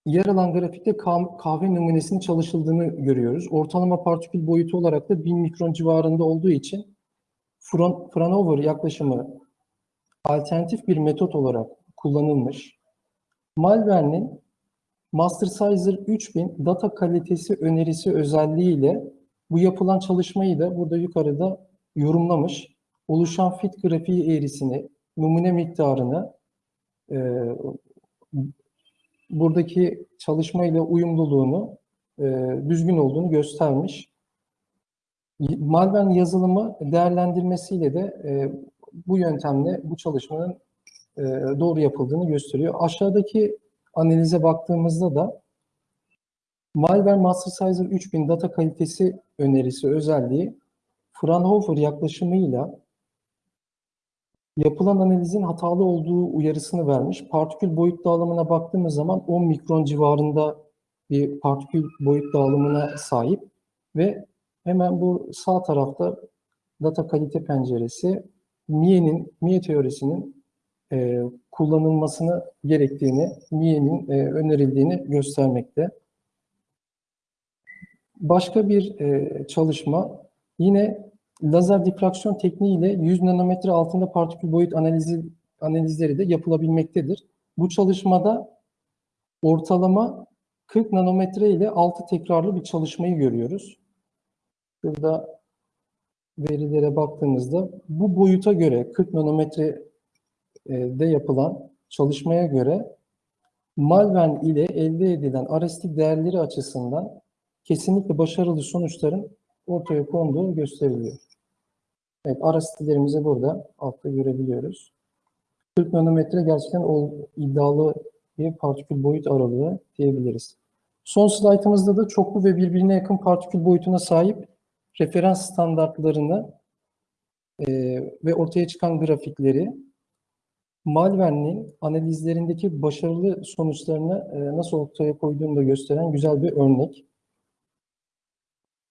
yer alan grafikte kah- kahve numunesinin çalışıldığını görüyoruz. Ortalama partikül boyutu olarak da 1000 mikron civarında olduğu için Fran- Fraunhofer yaklaşımı alternatif bir metot olarak kullanılmış. Malware'nin Mastersizer 3000 data kalitesi önerisi özelliğiyle bu yapılan çalışmayı da burada yukarıda yorumlamış. Oluşan fit grafiği eğrisini, numune miktarını, e, buradaki çalışmayla uyumluluğunu, e, düzgün olduğunu göstermiş. Malvern yazılımı değerlendirmesiyle de e, bu yöntemle bu çalışmanın e, doğru yapıldığını gösteriyor. Aşağıdaki analize baktığımızda da Malware Mastersizer 3000 data kalitesi önerisi özelliği Fraunhofer yaklaşımıyla yapılan analizin hatalı olduğu uyarısını vermiş. Partikül boyut dağılımına baktığımız zaman 10 mikron civarında bir partikül boyut dağılımına sahip ve hemen bu sağ tarafta data kalite penceresi Mie'nin, Mie teorisinin e, kullanılmasını gerektiğini, Mie'nin e, önerildiğini göstermekte. Başka bir e, çalışma yine lazer difraksiyon tekniğiyle 100 nanometre altında partikül boyut analizi analizleri de yapılabilmektedir. Bu çalışmada ortalama 40 nanometre ile 6 tekrarlı bir çalışmayı görüyoruz. Burada verilere baktığımızda bu boyuta göre 40 nanometre e, yapılan çalışmaya göre Malvern ile elde edilen arestik değerleri açısından kesinlikle başarılı sonuçların ortaya konduğu gösteriliyor. Evet, arastiklerimizi burada altta görebiliyoruz. 40 nanometre gerçekten o iddialı bir partikül boyut aralığı diyebiliriz. Son slaytımızda da çoklu ve birbirine yakın partikül boyutuna sahip referans standartlarını e, ve ortaya çıkan grafikleri Malvern'in analizlerindeki başarılı sonuçlarını e, nasıl ortaya koyduğunu da gösteren güzel bir örnek.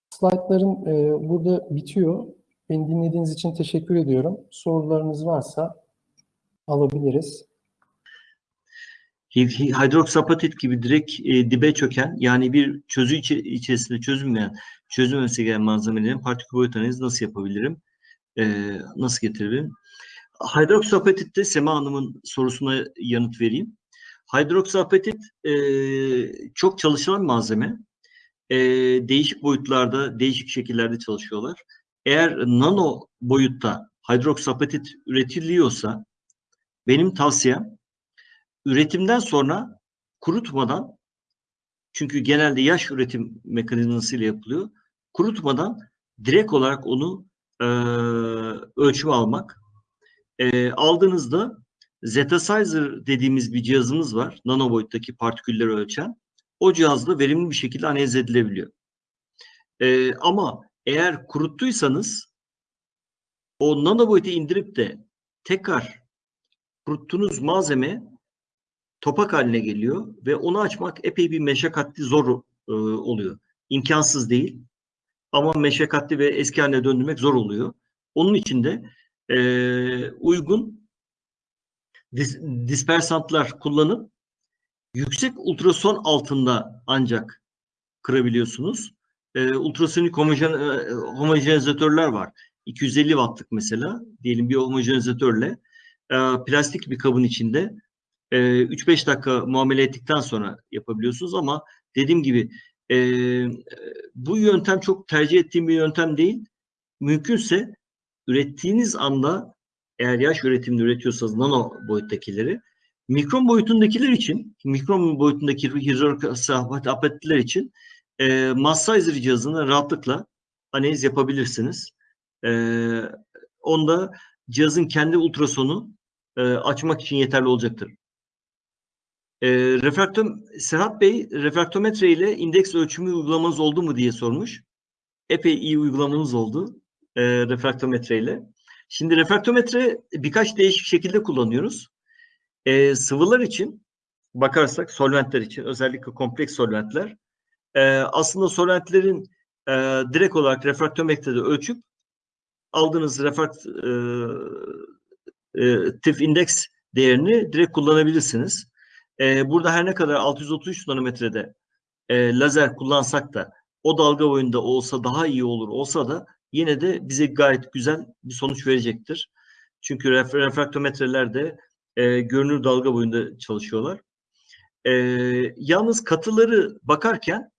Slaytların e, burada bitiyor. Beni dinlediğiniz için teşekkür ediyorum. Sorularınız varsa alabiliriz. Hi- hi- Hidroksapatit gibi direkt e, dibe çöken yani bir çözü içi- içerisinde çözülmeyen, çözülmesi gereken malzemelerin partikül boyut analizi nasıl yapabilirim? E, nasıl getirebilirim? Hidroksapatitte Sema Hanım'ın sorusuna yanıt vereyim. Hidroksapatit e, çok çalışılan malzeme. E, değişik boyutlarda, değişik şekillerde çalışıyorlar. Eğer nano boyutta hidroksapatit üretiliyorsa benim tavsiyem üretimden sonra kurutmadan çünkü genelde yaş üretim mekanizmasıyla yapılıyor. Kurutmadan direkt olarak onu e, ölçüm almak. E, aldığınızda Zetasizer dediğimiz bir cihazımız var. Nano boyuttaki partikülleri ölçen. O cihazla verimli bir şekilde analiz edilebiliyor. E, ama eğer kuruttuysanız o nano boyutu indirip de tekrar kuruttuğunuz malzeme topak haline geliyor ve onu açmak epey bir meşakkatli zor e, oluyor. İmkansız değil ama meşakkatli ve eski haline döndürmek zor oluyor. Onun için de e, uygun dis, dispersantlar kullanıp yüksek ultrason altında ancak kırabiliyorsunuz. E, ultrasonik homojen, e, homojenizatörler var. 250 wattlık mesela diyelim bir homojenizatörle e, plastik bir kabın içinde e, 3-5 dakika muamele ettikten sonra yapabiliyorsunuz ama dediğim gibi e, bu yöntem çok tercih ettiğim bir yöntem değil. Mümkünse ürettiğiniz anda eğer yaş üretiminde üretiyorsanız nano boyuttakileri mikron boyutundakiler için mikron boyutundaki hidrokarbonatlar için e, mass cihazını rahatlıkla analiz yapabilirsiniz. E, onda cihazın kendi ultrasonu e, açmak için yeterli olacaktır. E, refraktom, Serhat Bey refraktometre ile indeks ölçümü uygulamanız oldu mu diye sormuş. Epey iyi uygulamanız oldu e, refraktometre ile. Şimdi refraktometre birkaç değişik şekilde kullanıyoruz. E, sıvılar için bakarsak solventler için özellikle kompleks solventler e, aslında solventlerin e, direkt olarak refraktometrede ölçüp aldığınız refraktif indeks değerini direkt kullanabilirsiniz. E, burada her ne kadar 633 nanometrede e, lazer kullansak da o dalga boyunda olsa daha iyi olur olsa da yine de bize gayet güzel bir sonuç verecektir. Çünkü ref refraktometreler de e, görünür dalga boyunda çalışıyorlar. E, yalnız katıları bakarken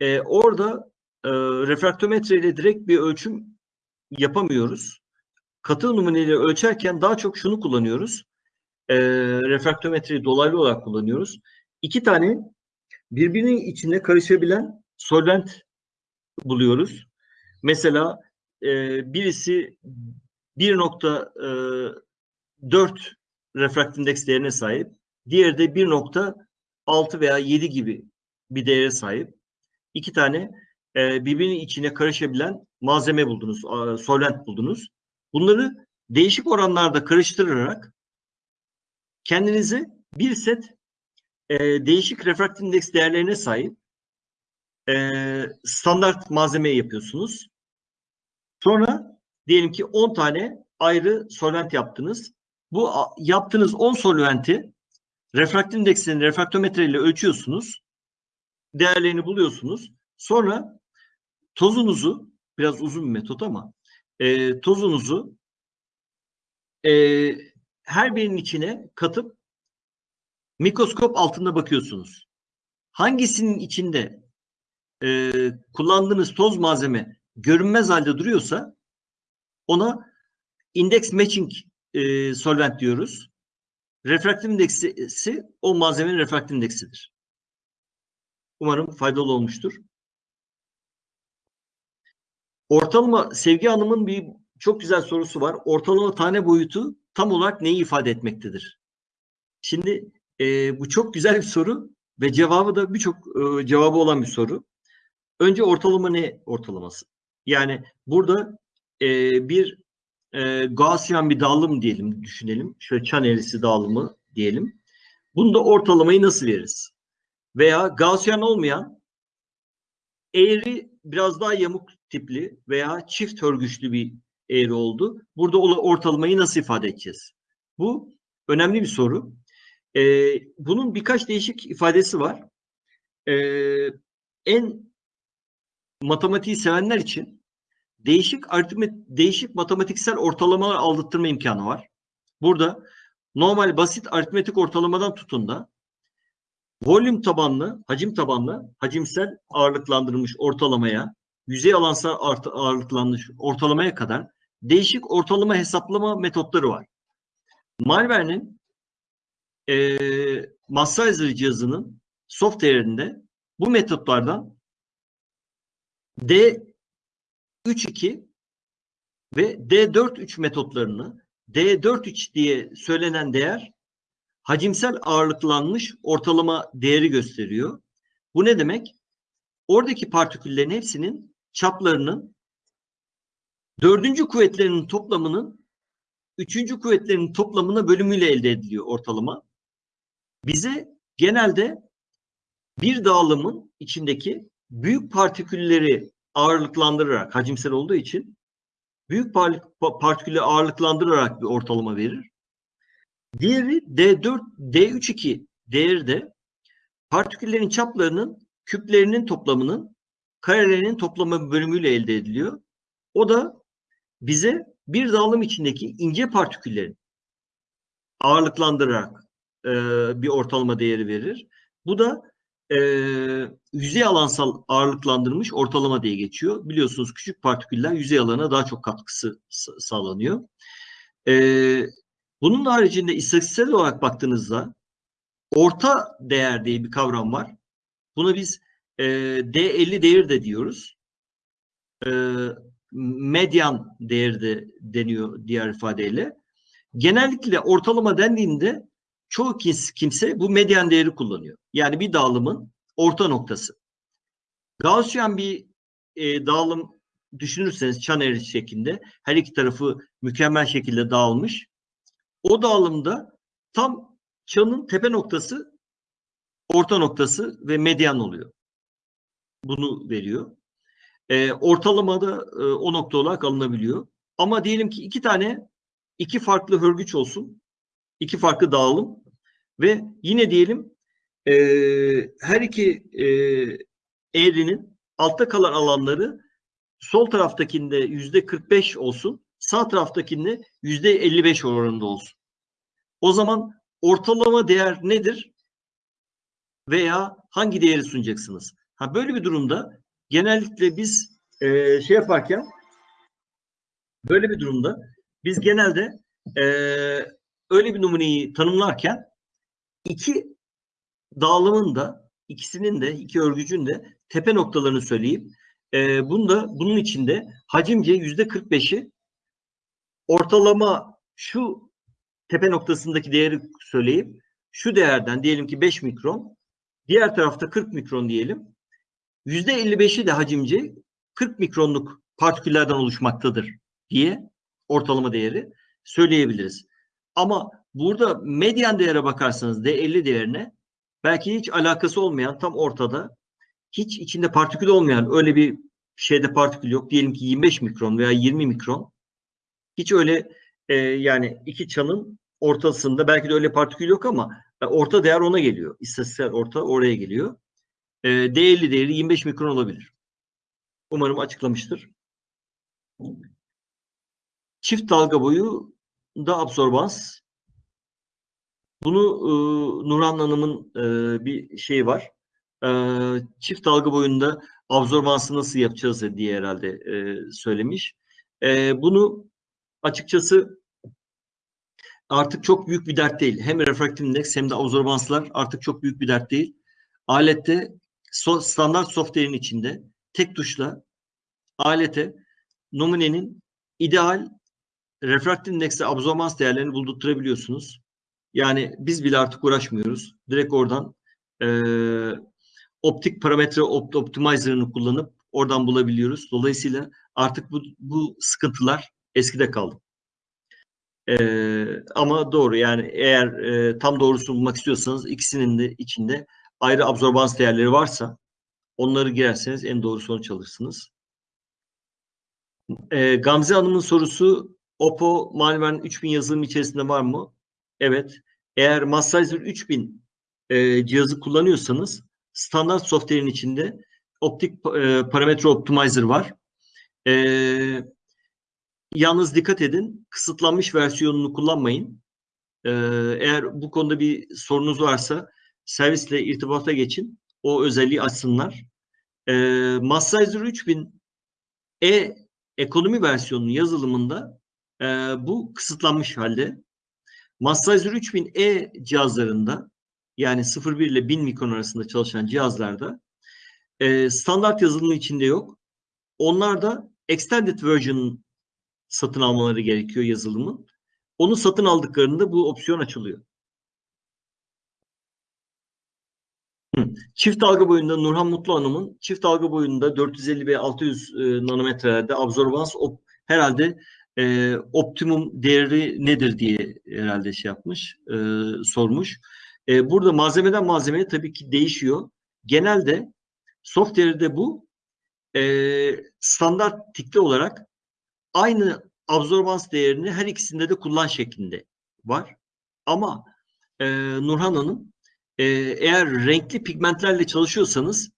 e, orada e, refraktometre ile direkt bir ölçüm yapamıyoruz. Katı numuneleri ölçerken daha çok şunu kullanıyoruz. E, refraktometreyi dolaylı olarak kullanıyoruz. İki tane birbirinin içinde karışabilen solvent buluyoruz. Mesela e, birisi 1.4 refrakt indeks değerine sahip. Diğeri de 1.6 veya 7 gibi bir değere sahip. İki tane e, birbirinin içine karışabilen malzeme buldunuz, solvent buldunuz. Bunları değişik oranlarda karıştırarak kendinize bir set e, değişik refrakt indeks değerlerine sahip e, standart malzemeyi yapıyorsunuz. Sonra diyelim ki 10 tane ayrı solvent yaptınız. Bu yaptığınız 10 solventi refrakt indeksini refraktometre ölçüyorsunuz. Değerlerini buluyorsunuz. Sonra tozunuzu biraz uzun bir metot ama e, tozunuzu e, her birinin içine katıp mikroskop altında bakıyorsunuz. Hangisinin içinde e, kullandığınız toz malzeme görünmez halde duruyorsa ona index matching e, solvent diyoruz. Refraktif indeksi o malzemenin refraktif indeksidir. Umarım faydalı olmuştur. Ortalama Sevgi Hanım'ın bir çok güzel sorusu var. Ortalama tane boyutu tam olarak neyi ifade etmektedir? Şimdi e, bu çok güzel bir soru ve cevabı da birçok e, cevabı olan bir soru. Önce ortalama ne ortalaması? Yani burada e, bir e, Gaussian bir dağılım diyelim, düşünelim. Şöyle çan eğrisi dağılımı diyelim. Bunda ortalamayı nasıl veririz? Veya Gaussian olmayan eğri biraz daha yamuk tipli veya çift hörgüçlü bir eğri oldu. Burada ortalamayı nasıl ifade edeceğiz? Bu önemli bir soru. Ee, bunun birkaç değişik ifadesi var. Ee, en matematiği sevenler için değişik aritmet, değişik matematiksel ortalamalar aldırtma imkanı var. Burada normal basit aritmetik ortalamadan tutun da volüm tabanlı, hacim tabanlı, hacimsel ağırlıklandırılmış ortalamaya, yüzey alansal ağırlıklandırılmış ortalamaya kadar değişik ortalama hesaplama metotları var. Malware'nin eee Massizer cihazının software'inde bu metotlardan D32 ve D43 metotlarını D43 diye söylenen değer hacimsel ağırlıklanmış ortalama değeri gösteriyor. Bu ne demek? Oradaki partiküllerin hepsinin çaplarının dördüncü kuvvetlerinin toplamının üçüncü kuvvetlerin toplamına bölümüyle elde ediliyor ortalama. Bize genelde bir dağılımın içindeki büyük partikülleri ağırlıklandırarak hacimsel olduğu için büyük par- pa- partikülleri ağırlıklandırarak bir ortalama verir. Diğeri D4, D32 değeri de partiküllerin çaplarının küplerinin toplamının karelerinin toplamı bölümüyle elde ediliyor. O da bize bir dağılım içindeki ince partiküllerin ağırlıklandırarak e, bir ortalama değeri verir. Bu da e, yüzey alansal ağırlıklandırılmış ortalama diye geçiyor. Biliyorsunuz küçük partiküller yüzey alana daha çok katkısı sa- sağlanıyor. E, bunun haricinde istatistiksel olarak baktığınızda orta değer diye bir kavram var. Buna biz e, D50 değer de diyoruz. E, medyan değeri de deniyor diğer ifadeyle. Genellikle ortalama dendiğinde çoğu kimse bu medyan değeri kullanıyor. Yani bir dağılımın orta noktası. Gaussian bir e, dağılım düşünürseniz çan eğrisi şeklinde her iki tarafı mükemmel şekilde dağılmış. O dağılımda tam çanın tepe noktası orta noktası ve medyan oluyor. Bunu veriyor. E, ortalamada e, o nokta olarak alınabiliyor. Ama diyelim ki iki tane iki farklı hörgüç olsun. iki farklı dağılım ve yine diyelim e, her iki e, eğrinin altta kalan alanları sol taraftakinde yüzde 45 olsun, sağ taraftakinde yüzde 55 oranında olsun. O zaman ortalama değer nedir? Veya hangi değeri sunacaksınız? Ha böyle bir durumda genellikle biz e, şey yaparken böyle bir durumda biz genelde e, öyle bir numuneyi tanımlarken iki dağılımın da ikisinin de iki örgücün de tepe noktalarını söyleyip e, bunda bunun içinde hacimce yüzde 45'i ortalama şu tepe noktasındaki değeri söyleyip şu değerden diyelim ki 5 mikron diğer tarafta 40 mikron diyelim 55'i de hacimce 40 mikronluk partiküllerden oluşmaktadır diye ortalama değeri söyleyebiliriz. Ama burada medyan değere bakarsanız D50 değerine belki hiç alakası olmayan tam ortada hiç içinde partikül olmayan öyle bir şeyde partikül yok. Diyelim ki 25 mikron veya 20 mikron. Hiç öyle e, yani iki çanın ortasında belki de öyle partikül yok ama e, orta değer ona geliyor. İstatistiksel orta oraya geliyor. E, D50 değeri 25 mikron olabilir. Umarım açıklamıştır. Çift dalga boyu da absorbans. Bunu e, Nurhan Hanım'ın e, bir şeyi var. E, çift dalga boyunda absorbansı nasıl yapacağız diye herhalde e, söylemiş. E, bunu açıkçası artık çok büyük bir dert değil. Hem refraktif indeks hem de absorbanslar artık çok büyük bir dert değil. Alette so, standart software'in içinde tek tuşla alete numunenin ideal refraktif indeksle absorbans değerlerini buldurtturabiliyorsunuz. Yani biz bile artık uğraşmıyoruz. Direkt oradan e, optik parametre opt optimizer'ını kullanıp oradan bulabiliyoruz. Dolayısıyla artık bu, bu sıkıntılar eskide kaldı. E, ama doğru yani eğer e, tam doğrusunu bulmak istiyorsanız ikisinin de içinde ayrı absorbans değerleri varsa Onları girerseniz en doğru sonuç alırsınız. Ee, Gamze Hanım'ın sorusu Oppo Malvern 3000 yazılım içerisinde var mı? Evet. Eğer Massizer 3000 e, cihazı kullanıyorsanız standart software'in içinde optik e, parametre optimizer var. E, yalnız dikkat edin kısıtlanmış versiyonunu kullanmayın. E, eğer bu konuda bir sorunuz varsa servisle irtibata geçin. O özelliği açsınlar. E, Massizer 3000 e ekonomi versiyonunun yazılımında e, bu kısıtlanmış halde. Massizer 3000E cihazlarında yani 0.1 ile 1000 mikron arasında çalışan cihazlarda e, standart yazılımın içinde yok. Onlar da extended version satın almaları gerekiyor yazılımın. Onu satın aldıklarında bu opsiyon açılıyor. Çift dalga boyunda Nurhan Mutlu Hanım'ın çift dalga boyunda 450 ve 600 e, nanometrelerde absorbans op, herhalde e, optimum değeri nedir diye herhalde şey yapmış, e, sormuş. E, burada malzemeden malzemeye tabii ki değişiyor. Genelde software'de bu e, standart tikli olarak aynı absorbans değerini her ikisinde de kullan şeklinde var. Ama e, Nurhan Hanım e, eğer renkli pigmentlerle çalışıyorsanız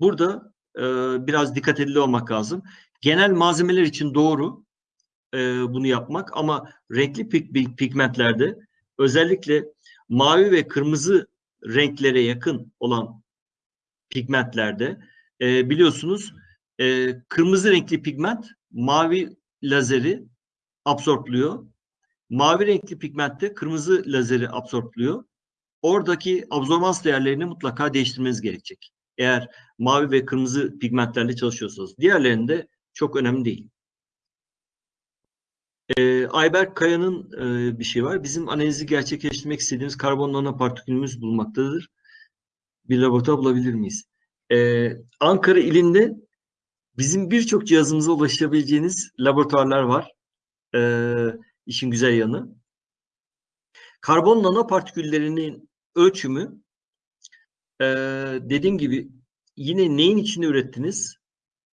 burada e, biraz dikkat edili olmak lazım. Genel malzemeler için doğru e, bunu yapmak ama renkli pig pigmentlerde özellikle mavi ve kırmızı renklere yakın olan pigmentlerde e, biliyorsunuz e, kırmızı renkli pigment mavi lazeri absorpluyor. Mavi renkli pigmentte kırmızı lazeri absorpluyor. Oradaki absorbans değerlerini mutlaka değiştirmeniz gerekecek. Eğer mavi ve kırmızı pigmentlerle çalışıyorsanız. Diğerlerinde çok önemli değil. Ee, Ayberk Kaya'nın e, bir şey var. Bizim analizi gerçekleştirmek istediğimiz karbon nanopartikülümüz bulunmaktadır. Bir laboratuvar bulabilir miyiz? Ee, Ankara ilinde bizim birçok cihazımıza ulaşabileceğiniz laboratuvarlar var. Ee, işin güzel yanı. Karbon nanopartiküllerinin ölçümü e, dediğim gibi yine neyin içinde ürettiniz?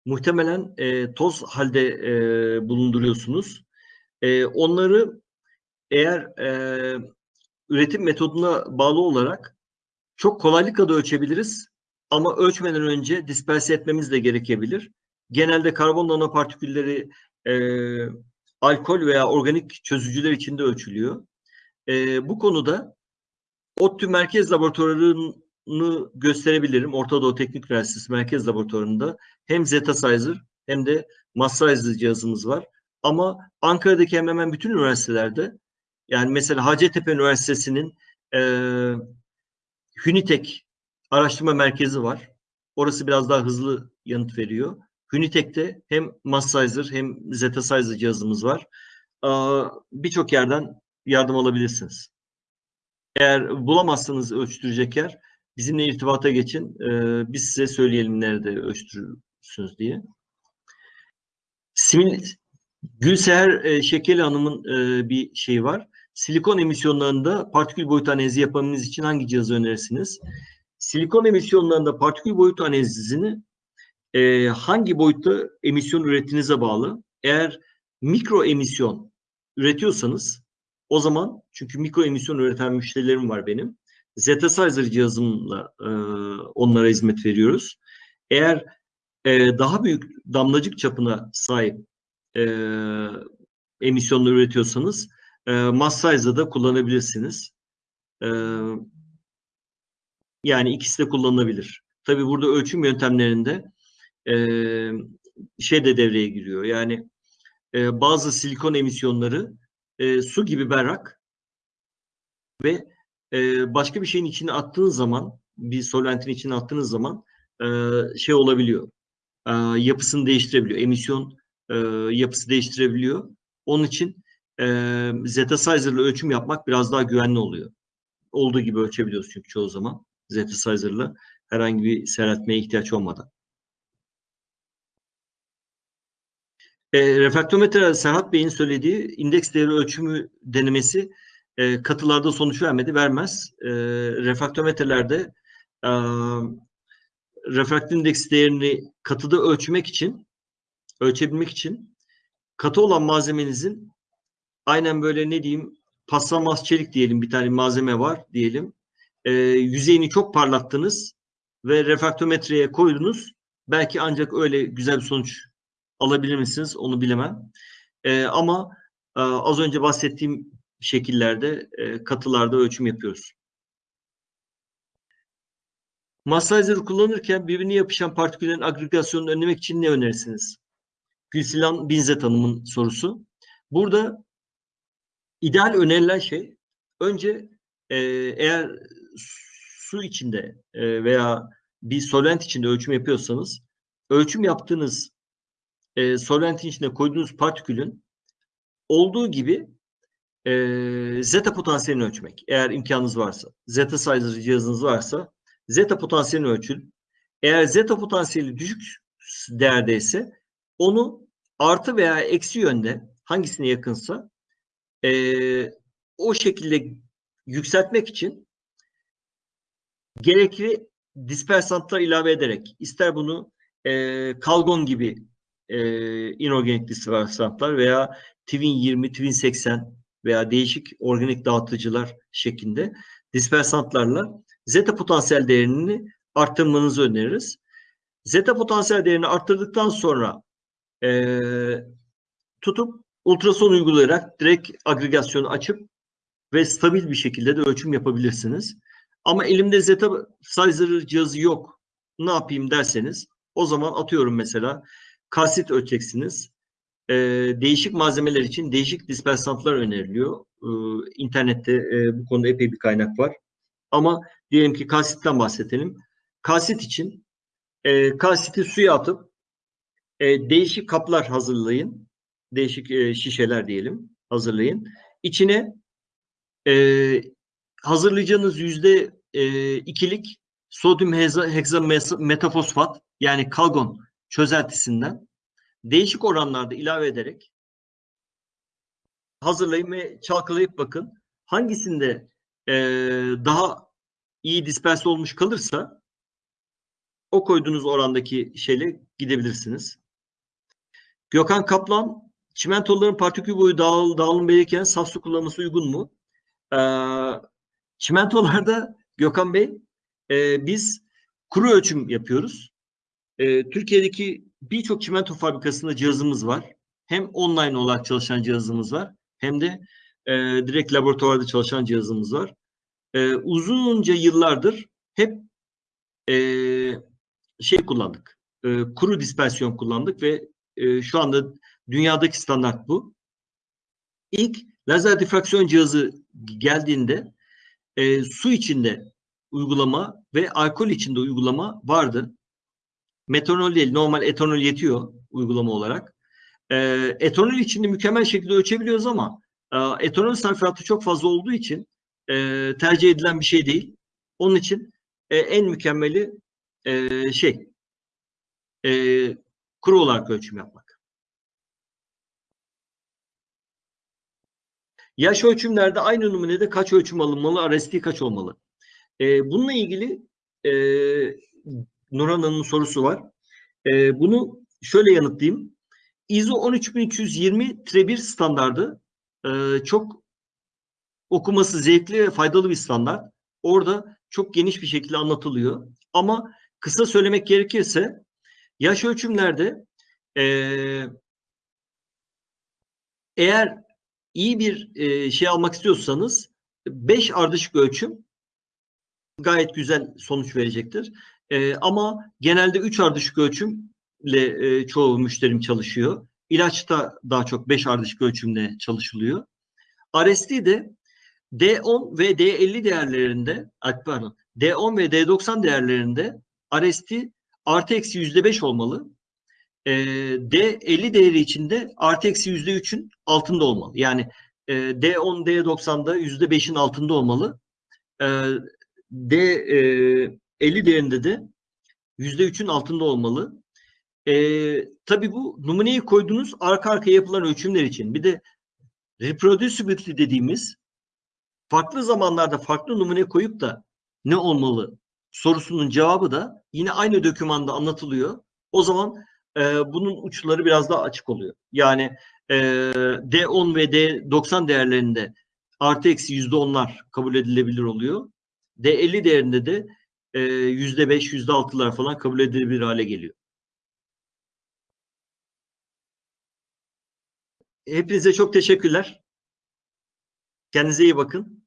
Muhtemelen e, toz halde e, bulunduruyorsunuz. E, onları eğer e, üretim metoduna bağlı olarak çok kolaylıkla da ölçebiliriz. Ama ölçmeden önce disperse etmemiz de gerekebilir. Genelde karbon nanopartikülleri e, alkol veya organik çözücüler içinde ölçülüyor. E, bu konuda ODTÜ Merkez Laboratuvarı'nı gösterebilirim. Orta Doğu Teknik Üniversitesi Merkez Laboratuvarı'nda hem Zetasizer hem de Massizer cihazımız var. Ama Ankara'daki hemen hemen bütün üniversitelerde yani mesela Hacettepe Üniversitesi'nin e, Hünitek araştırma merkezi var. Orası biraz daha hızlı yanıt veriyor. Hünitek'te hem Massizer hem Zetasizer cihazımız var. Birçok yerden yardım alabilirsiniz. Eğer bulamazsanız ölçtürecek yer bizimle irtibata geçin. Biz size söyleyelim nerede ölçtürürsünüz diye. Simil Gülseher e, Şekeli Hanım'ın e, bir şeyi var. Silikon emisyonlarında partikül boyut analizi yapabilmeniz için hangi cihazı önerirsiniz? Silikon emisyonlarında partikül boyut analizini e, hangi boyutta emisyon ürettiğinize bağlı. Eğer mikro emisyon üretiyorsanız o zaman çünkü mikro emisyon üreten müşterilerim var benim. Zetasizer cihazımla e, onlara hizmet veriyoruz. Eğer e, daha büyük damlacık çapına sahip e, emisyonları üretiyorsanız e, da kullanabilirsiniz. E, yani ikisi de kullanılabilir. Tabi burada ölçüm yöntemlerinde e, şey de devreye giriyor. Yani e, bazı silikon emisyonları e, su gibi berrak ve e, başka bir şeyin içine attığınız zaman bir solventin içine attığınız zaman e, şey olabiliyor. E, yapısını değiştirebiliyor. Emisyon e, yapısı değiştirebiliyor. Onun için e, Zetasizer ile ölçüm yapmak biraz daha güvenli oluyor. Olduğu gibi ölçebiliyoruz çünkü çoğu zaman Zetasizer ile herhangi bir seyreltmeye ihtiyaç olmadan. E, refraktometre Serhat Bey'in söylediği indeks değeri ölçümü denemesi e, katılarda sonuç vermedi, vermez. E, refraktometrelerde e, refraktif indeks değerini katıda ölçmek için ölçebilmek için katı olan malzemenizin aynen böyle ne diyeyim paslanmaz çelik diyelim bir tane malzeme var diyelim. Ee, yüzeyini çok parlattınız ve refraktometreye koydunuz. Belki ancak öyle güzel bir sonuç alabilir misiniz onu bilemem. Ee, ama e, az önce bahsettiğim şekillerde e, katılarda ölçüm yapıyoruz. Massager kullanırken birbirine yapışan partiküllerin agregasyonunu önlemek için ne önerirsiniz? Gülsilan Binzet Hanım'ın sorusu. Burada ideal önerilen şey önce e, eğer su içinde e, veya bir solvent içinde ölçüm yapıyorsanız ölçüm yaptığınız e, solventin içine koyduğunuz partikülün olduğu gibi e, zeta potansiyelini ölçmek. Eğer imkanınız varsa, zeta sizer cihazınız varsa zeta potansiyelini ölçün. Eğer zeta potansiyeli düşük değerdeyse onu artı veya eksi yönde hangisine yakınsa e, o şekilde yükseltmek için gerekli dispersantlar ilave ederek ister bunu e, kalgon gibi e, inorganik dispersantlar veya Twin 20, Twin 80 veya değişik organik dağıtıcılar şeklinde dispersantlarla zeta potansiyel değerini arttırmanızı öneririz. Zeta potansiyel değerini arttırdıktan sonra e, tutup ultrason uygulayarak direkt agregasyonu açıp ve stabil bir şekilde de ölçüm yapabilirsiniz. Ama elimde zeta sizer cihazı yok. Ne yapayım derseniz o zaman atıyorum mesela kalsit ölçeceksiniz. Ee, değişik malzemeler için değişik dispersantlar öneriliyor. Ee, internette e, bu konuda epey bir kaynak var. Ama diyelim ki kalsitten bahsedelim. Kalsit için e, kalsiti suya atıp e, değişik kaplar hazırlayın. Değişik e, şişeler diyelim hazırlayın. İçine e, hazırlayacağınız yüzde e, ikilik sodyum heksametafosfat yani kalgon çözeltisinden değişik oranlarda ilave ederek hazırlayın ve çalkalayıp bakın. Hangisinde e, daha iyi disperse olmuş kalırsa o koyduğunuz orandaki şeyle gidebilirsiniz. Gökhan Kaplan, çimentoların partikül boyu dağıl, dağılım verirken saf su kullanması uygun mu? Ee, çimentolarda Gökhan Bey e, biz kuru ölçüm yapıyoruz. E, Türkiye'deki birçok çimento fabrikasında cihazımız var. Hem online olarak çalışan cihazımız var hem de e, direkt laboratuvarda çalışan cihazımız var. E, uzunca yıllardır hep e, şey kullandık. E, kuru dispersiyon kullandık ve e, şu anda dünyadaki standart bu. İlk lazer difraksiyon cihazı geldiğinde e, su içinde uygulama ve alkol içinde uygulama vardı. Metanol değil, normal etanol yetiyor uygulama olarak. E, etanol içinde mükemmel şekilde ölçebiliyoruz ama e, etanol sarfiyatı çok fazla olduğu için e, tercih edilen bir şey değil. Onun için e, en mükemmeli e, şey e, kuru olarak ölçüm yapmak. Yaş ölçümlerde aynı numunede kaç ölçüm alınmalı, RST kaç olmalı? E, bununla ilgili e, Nurhan Hanım'ın sorusu var. E, bunu şöyle yanıtlayayım. ISO 13320-1 standardı e, çok okuması zevkli ve faydalı bir standart. Orada çok geniş bir şekilde anlatılıyor. Ama kısa söylemek gerekirse yaş ölçümlerde e, eğer iyi bir e, şey almak istiyorsanız 5 ardışık ölçüm gayet güzel sonuç verecektir. E, ama genelde 3 ardışık ölçümle e, çoğu müşterim çalışıyor. İlaçta daha çok 5 ardışık ölçümle çalışılıyor. RST de D10 ve D50 değerlerinde pardon D10 ve D90 değerlerinde RST artı eksi yüzde beş olmalı. E, D50 değeri içinde artı eksi yüzde üçün altında olmalı. Yani e, D10, D90'da yüzde beşin altında olmalı. E, D50 e, 50 değerinde de %3'ün altında olmalı. Ee, tabii bu numuneyi koyduğunuz arka arkaya yapılan ölçümler için bir de reproducibility dediğimiz farklı zamanlarda farklı numune koyup da ne olmalı sorusunun cevabı da yine aynı dokümanda anlatılıyor. O zaman e, bunun uçları biraz daha açık oluyor. Yani e, D10 ve D90 değerlerinde artı eksi yüzde onlar kabul edilebilir oluyor. D50 değerinde de e, yüzde beş, yüzde altılar falan kabul edilebilir hale geliyor. Hepinize çok teşekkürler. Kendinize iyi bakın.